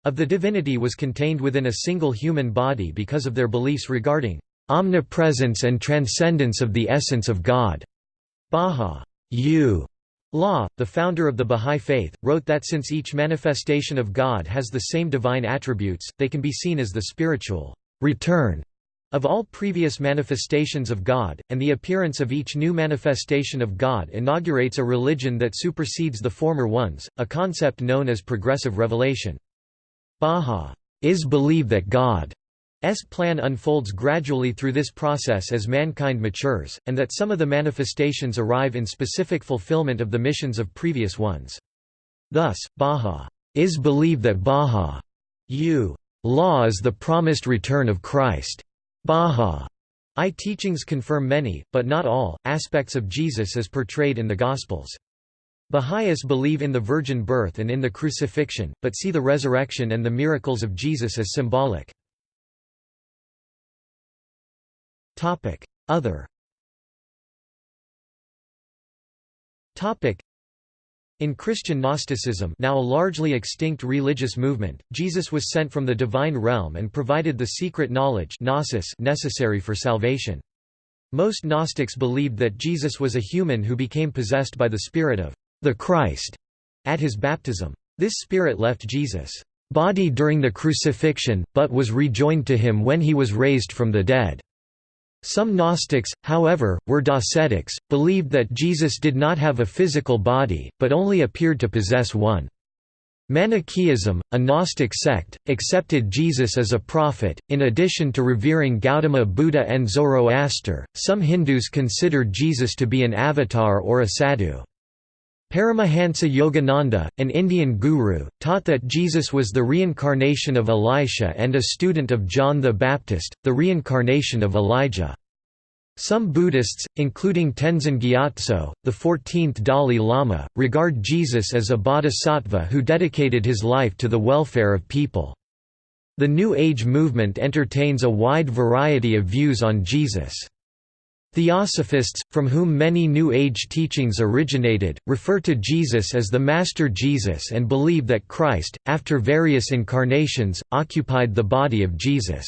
of the divinity was contained within a single human body because of their beliefs regarding omnipresence and transcendence of the essence of God. Baha U. Law, the founder of the Bahá'í Faith, wrote that since each manifestation of God has the same divine attributes, they can be seen as the spiritual return of all previous manifestations of God, and the appearance of each new manifestation of God inaugurates a religion that supersedes the former ones, a concept known as progressive revelation. Baha'is believe that God S plan unfolds gradually through this process as mankind matures, and that some of the manifestations arrive in specific fulfillment of the missions of previous ones. Thus, Baha is believe that Baha u law is the promised return of Christ. Baha I teachings confirm many, but not all, aspects of Jesus as portrayed in the Gospels. Baha'is believe in the virgin birth and in the crucifixion, but see the resurrection and the miracles of Jesus as symbolic. Other Topic. in Christian Gnosticism now a largely extinct religious movement, Jesus was sent from the divine realm and provided the secret knowledge gnosis necessary for salvation. Most Gnostics believed that Jesus was a human who became possessed by the spirit of the Christ at his baptism. This spirit left Jesus' body during the crucifixion, but was rejoined to him when he was raised from the dead. Some Gnostics, however, were Docetics, believed that Jesus did not have a physical body, but only appeared to possess one. Manichaeism, a Gnostic sect, accepted Jesus as a prophet. In addition to revering Gautama Buddha and Zoroaster, some Hindus considered Jesus to be an avatar or a sadhu. Paramahansa Yogananda, an Indian guru, taught that Jesus was the reincarnation of Elisha and a student of John the Baptist, the reincarnation of Elijah. Some Buddhists, including Tenzin Gyatso, the 14th Dalai Lama, regard Jesus as a bodhisattva who dedicated his life to the welfare of people. The New Age movement entertains a wide variety of views on Jesus. Theosophists, from whom many New Age teachings originated, refer to Jesus as the Master Jesus and believe that Christ, after various incarnations, occupied the body of Jesus.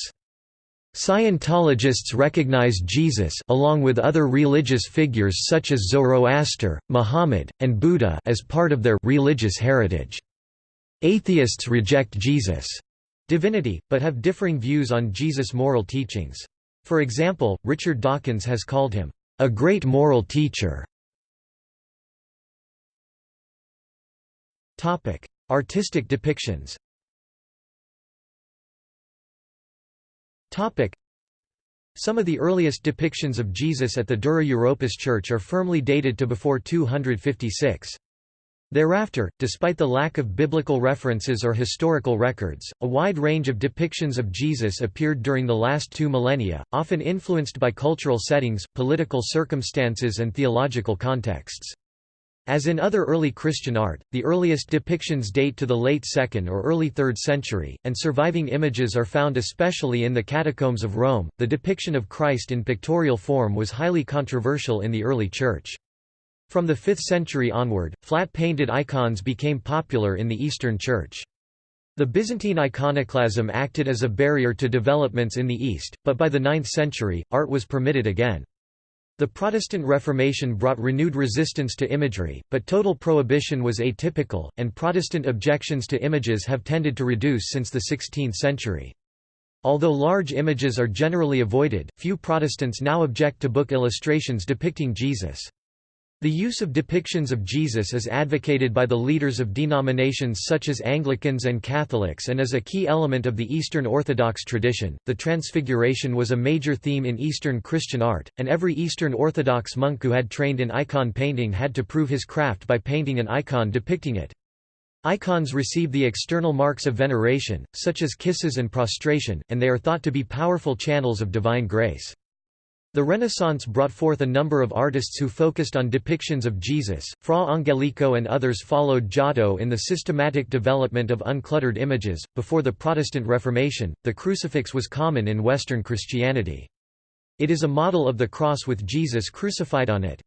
Scientologists recognize Jesus along with other religious figures such as Zoroaster, Muhammad, and Buddha as part of their religious heritage. Atheists reject Jesus' divinity, but have differing views on Jesus' moral teachings. For example, Richard Dawkins has called him, "...a great moral teacher". Artistic depictions Some of the earliest depictions of Jesus at the Dura Europos Church are firmly dated to before 256. Thereafter, despite the lack of biblical references or historical records, a wide range of depictions of Jesus appeared during the last two millennia, often influenced by cultural settings, political circumstances and theological contexts. As in other early Christian art, the earliest depictions date to the late 2nd or early 3rd century, and surviving images are found especially in the catacombs of Rome. The depiction of Christ in pictorial form was highly controversial in the early Church. From the 5th century onward, flat-painted icons became popular in the Eastern Church. The Byzantine iconoclasm acted as a barrier to developments in the East, but by the 9th century, art was permitted again. The Protestant Reformation brought renewed resistance to imagery, but total prohibition was atypical, and Protestant objections to images have tended to reduce since the 16th century. Although large images are generally avoided, few Protestants now object to book illustrations depicting Jesus. The use of depictions of Jesus is advocated by the leaders of denominations such as Anglicans and Catholics and is a key element of the Eastern Orthodox tradition. The Transfiguration was a major theme in Eastern Christian art, and every Eastern Orthodox monk who had trained in icon painting had to prove his craft by painting an icon depicting it. Icons receive the external marks of veneration, such as kisses and prostration, and they are thought to be powerful channels of divine grace. The Renaissance brought forth a number of artists who focused on depictions of Jesus. Fra Angelico and others followed Giotto in the systematic development of uncluttered images. Before the Protestant Reformation, the crucifix was common in Western Christianity. It is a model of the cross with Jesus crucified on it.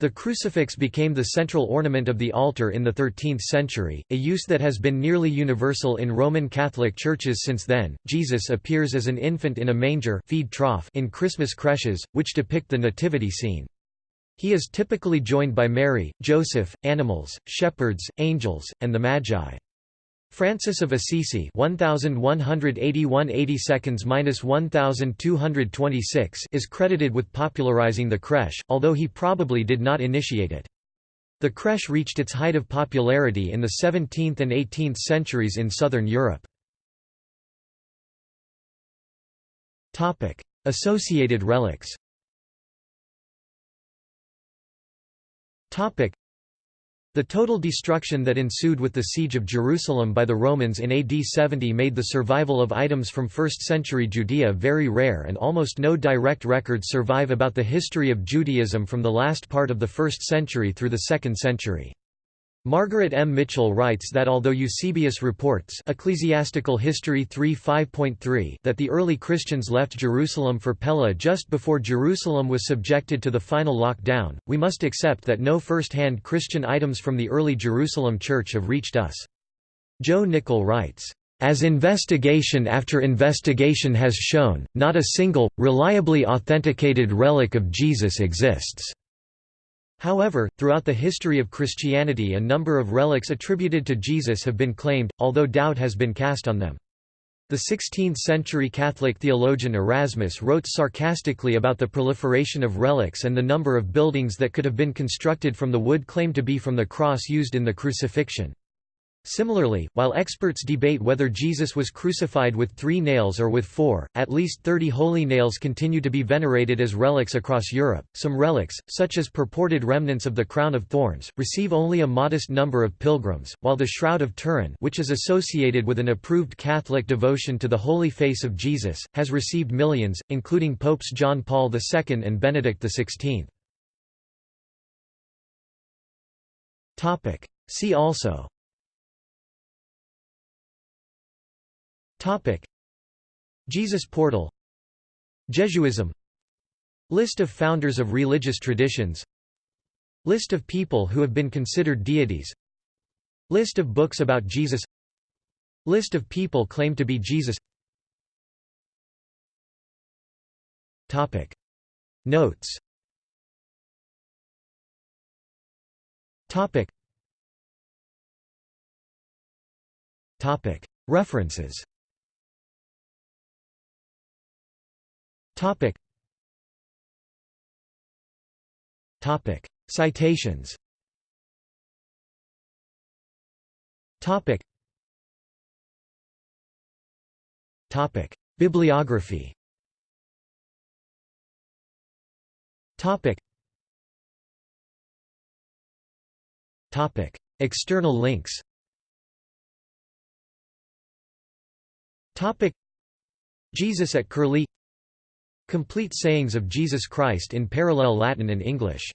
The crucifix became the central ornament of the altar in the 13th century, a use that has been nearly universal in Roman Catholic churches since then. Jesus appears as an infant in a manger feed trough in Christmas creches, which depict the nativity scene. He is typically joined by Mary, Joseph, animals, shepherds, angels, and the Magi. Francis of Assisi 1181 1226 is credited with popularizing the crèche, although he probably did not initiate it. The crèche reached its height of popularity in the 17th and 18th centuries in southern Europe. Associated relics the total destruction that ensued with the siege of Jerusalem by the Romans in AD 70 made the survival of items from 1st century Judea very rare and almost no direct records survive about the history of Judaism from the last part of the 1st century through the 2nd century. Margaret M. Mitchell writes that although Eusebius reports Ecclesiastical History 3.5.3 that the early Christians left Jerusalem for Pella just before Jerusalem was subjected to the final lockdown, we must accept that no first-hand Christian items from the early Jerusalem church have reached us. Joe Nickell writes, as investigation after investigation has shown, not a single, reliably authenticated relic of Jesus exists. However, throughout the history of Christianity a number of relics attributed to Jesus have been claimed, although doubt has been cast on them. The 16th-century Catholic theologian Erasmus wrote sarcastically about the proliferation of relics and the number of buildings that could have been constructed from the wood claimed to be from the cross used in the crucifixion. Similarly, while experts debate whether Jesus was crucified with three nails or with four, at least 30 holy nails continue to be venerated as relics across Europe. Some relics, such as purported remnants of the crown of thorns, receive only a modest number of pilgrims, while the Shroud of Turin, which is associated with an approved Catholic devotion to the holy face of Jesus, has received millions, including Popes John Paul II and Benedict XVI. See also Jesus portal. Jesuism. List of founders of religious traditions. List of people who have been considered deities. List of books about Jesus. List of people claimed to be Jesus. Topic. Notes. Topic. Topic. References Topic. Topic. Citations Topic. Topic. Bibliography Topic. Topic. External links Topic. Jesus at Curlie Complete sayings of Jesus Christ in parallel Latin and English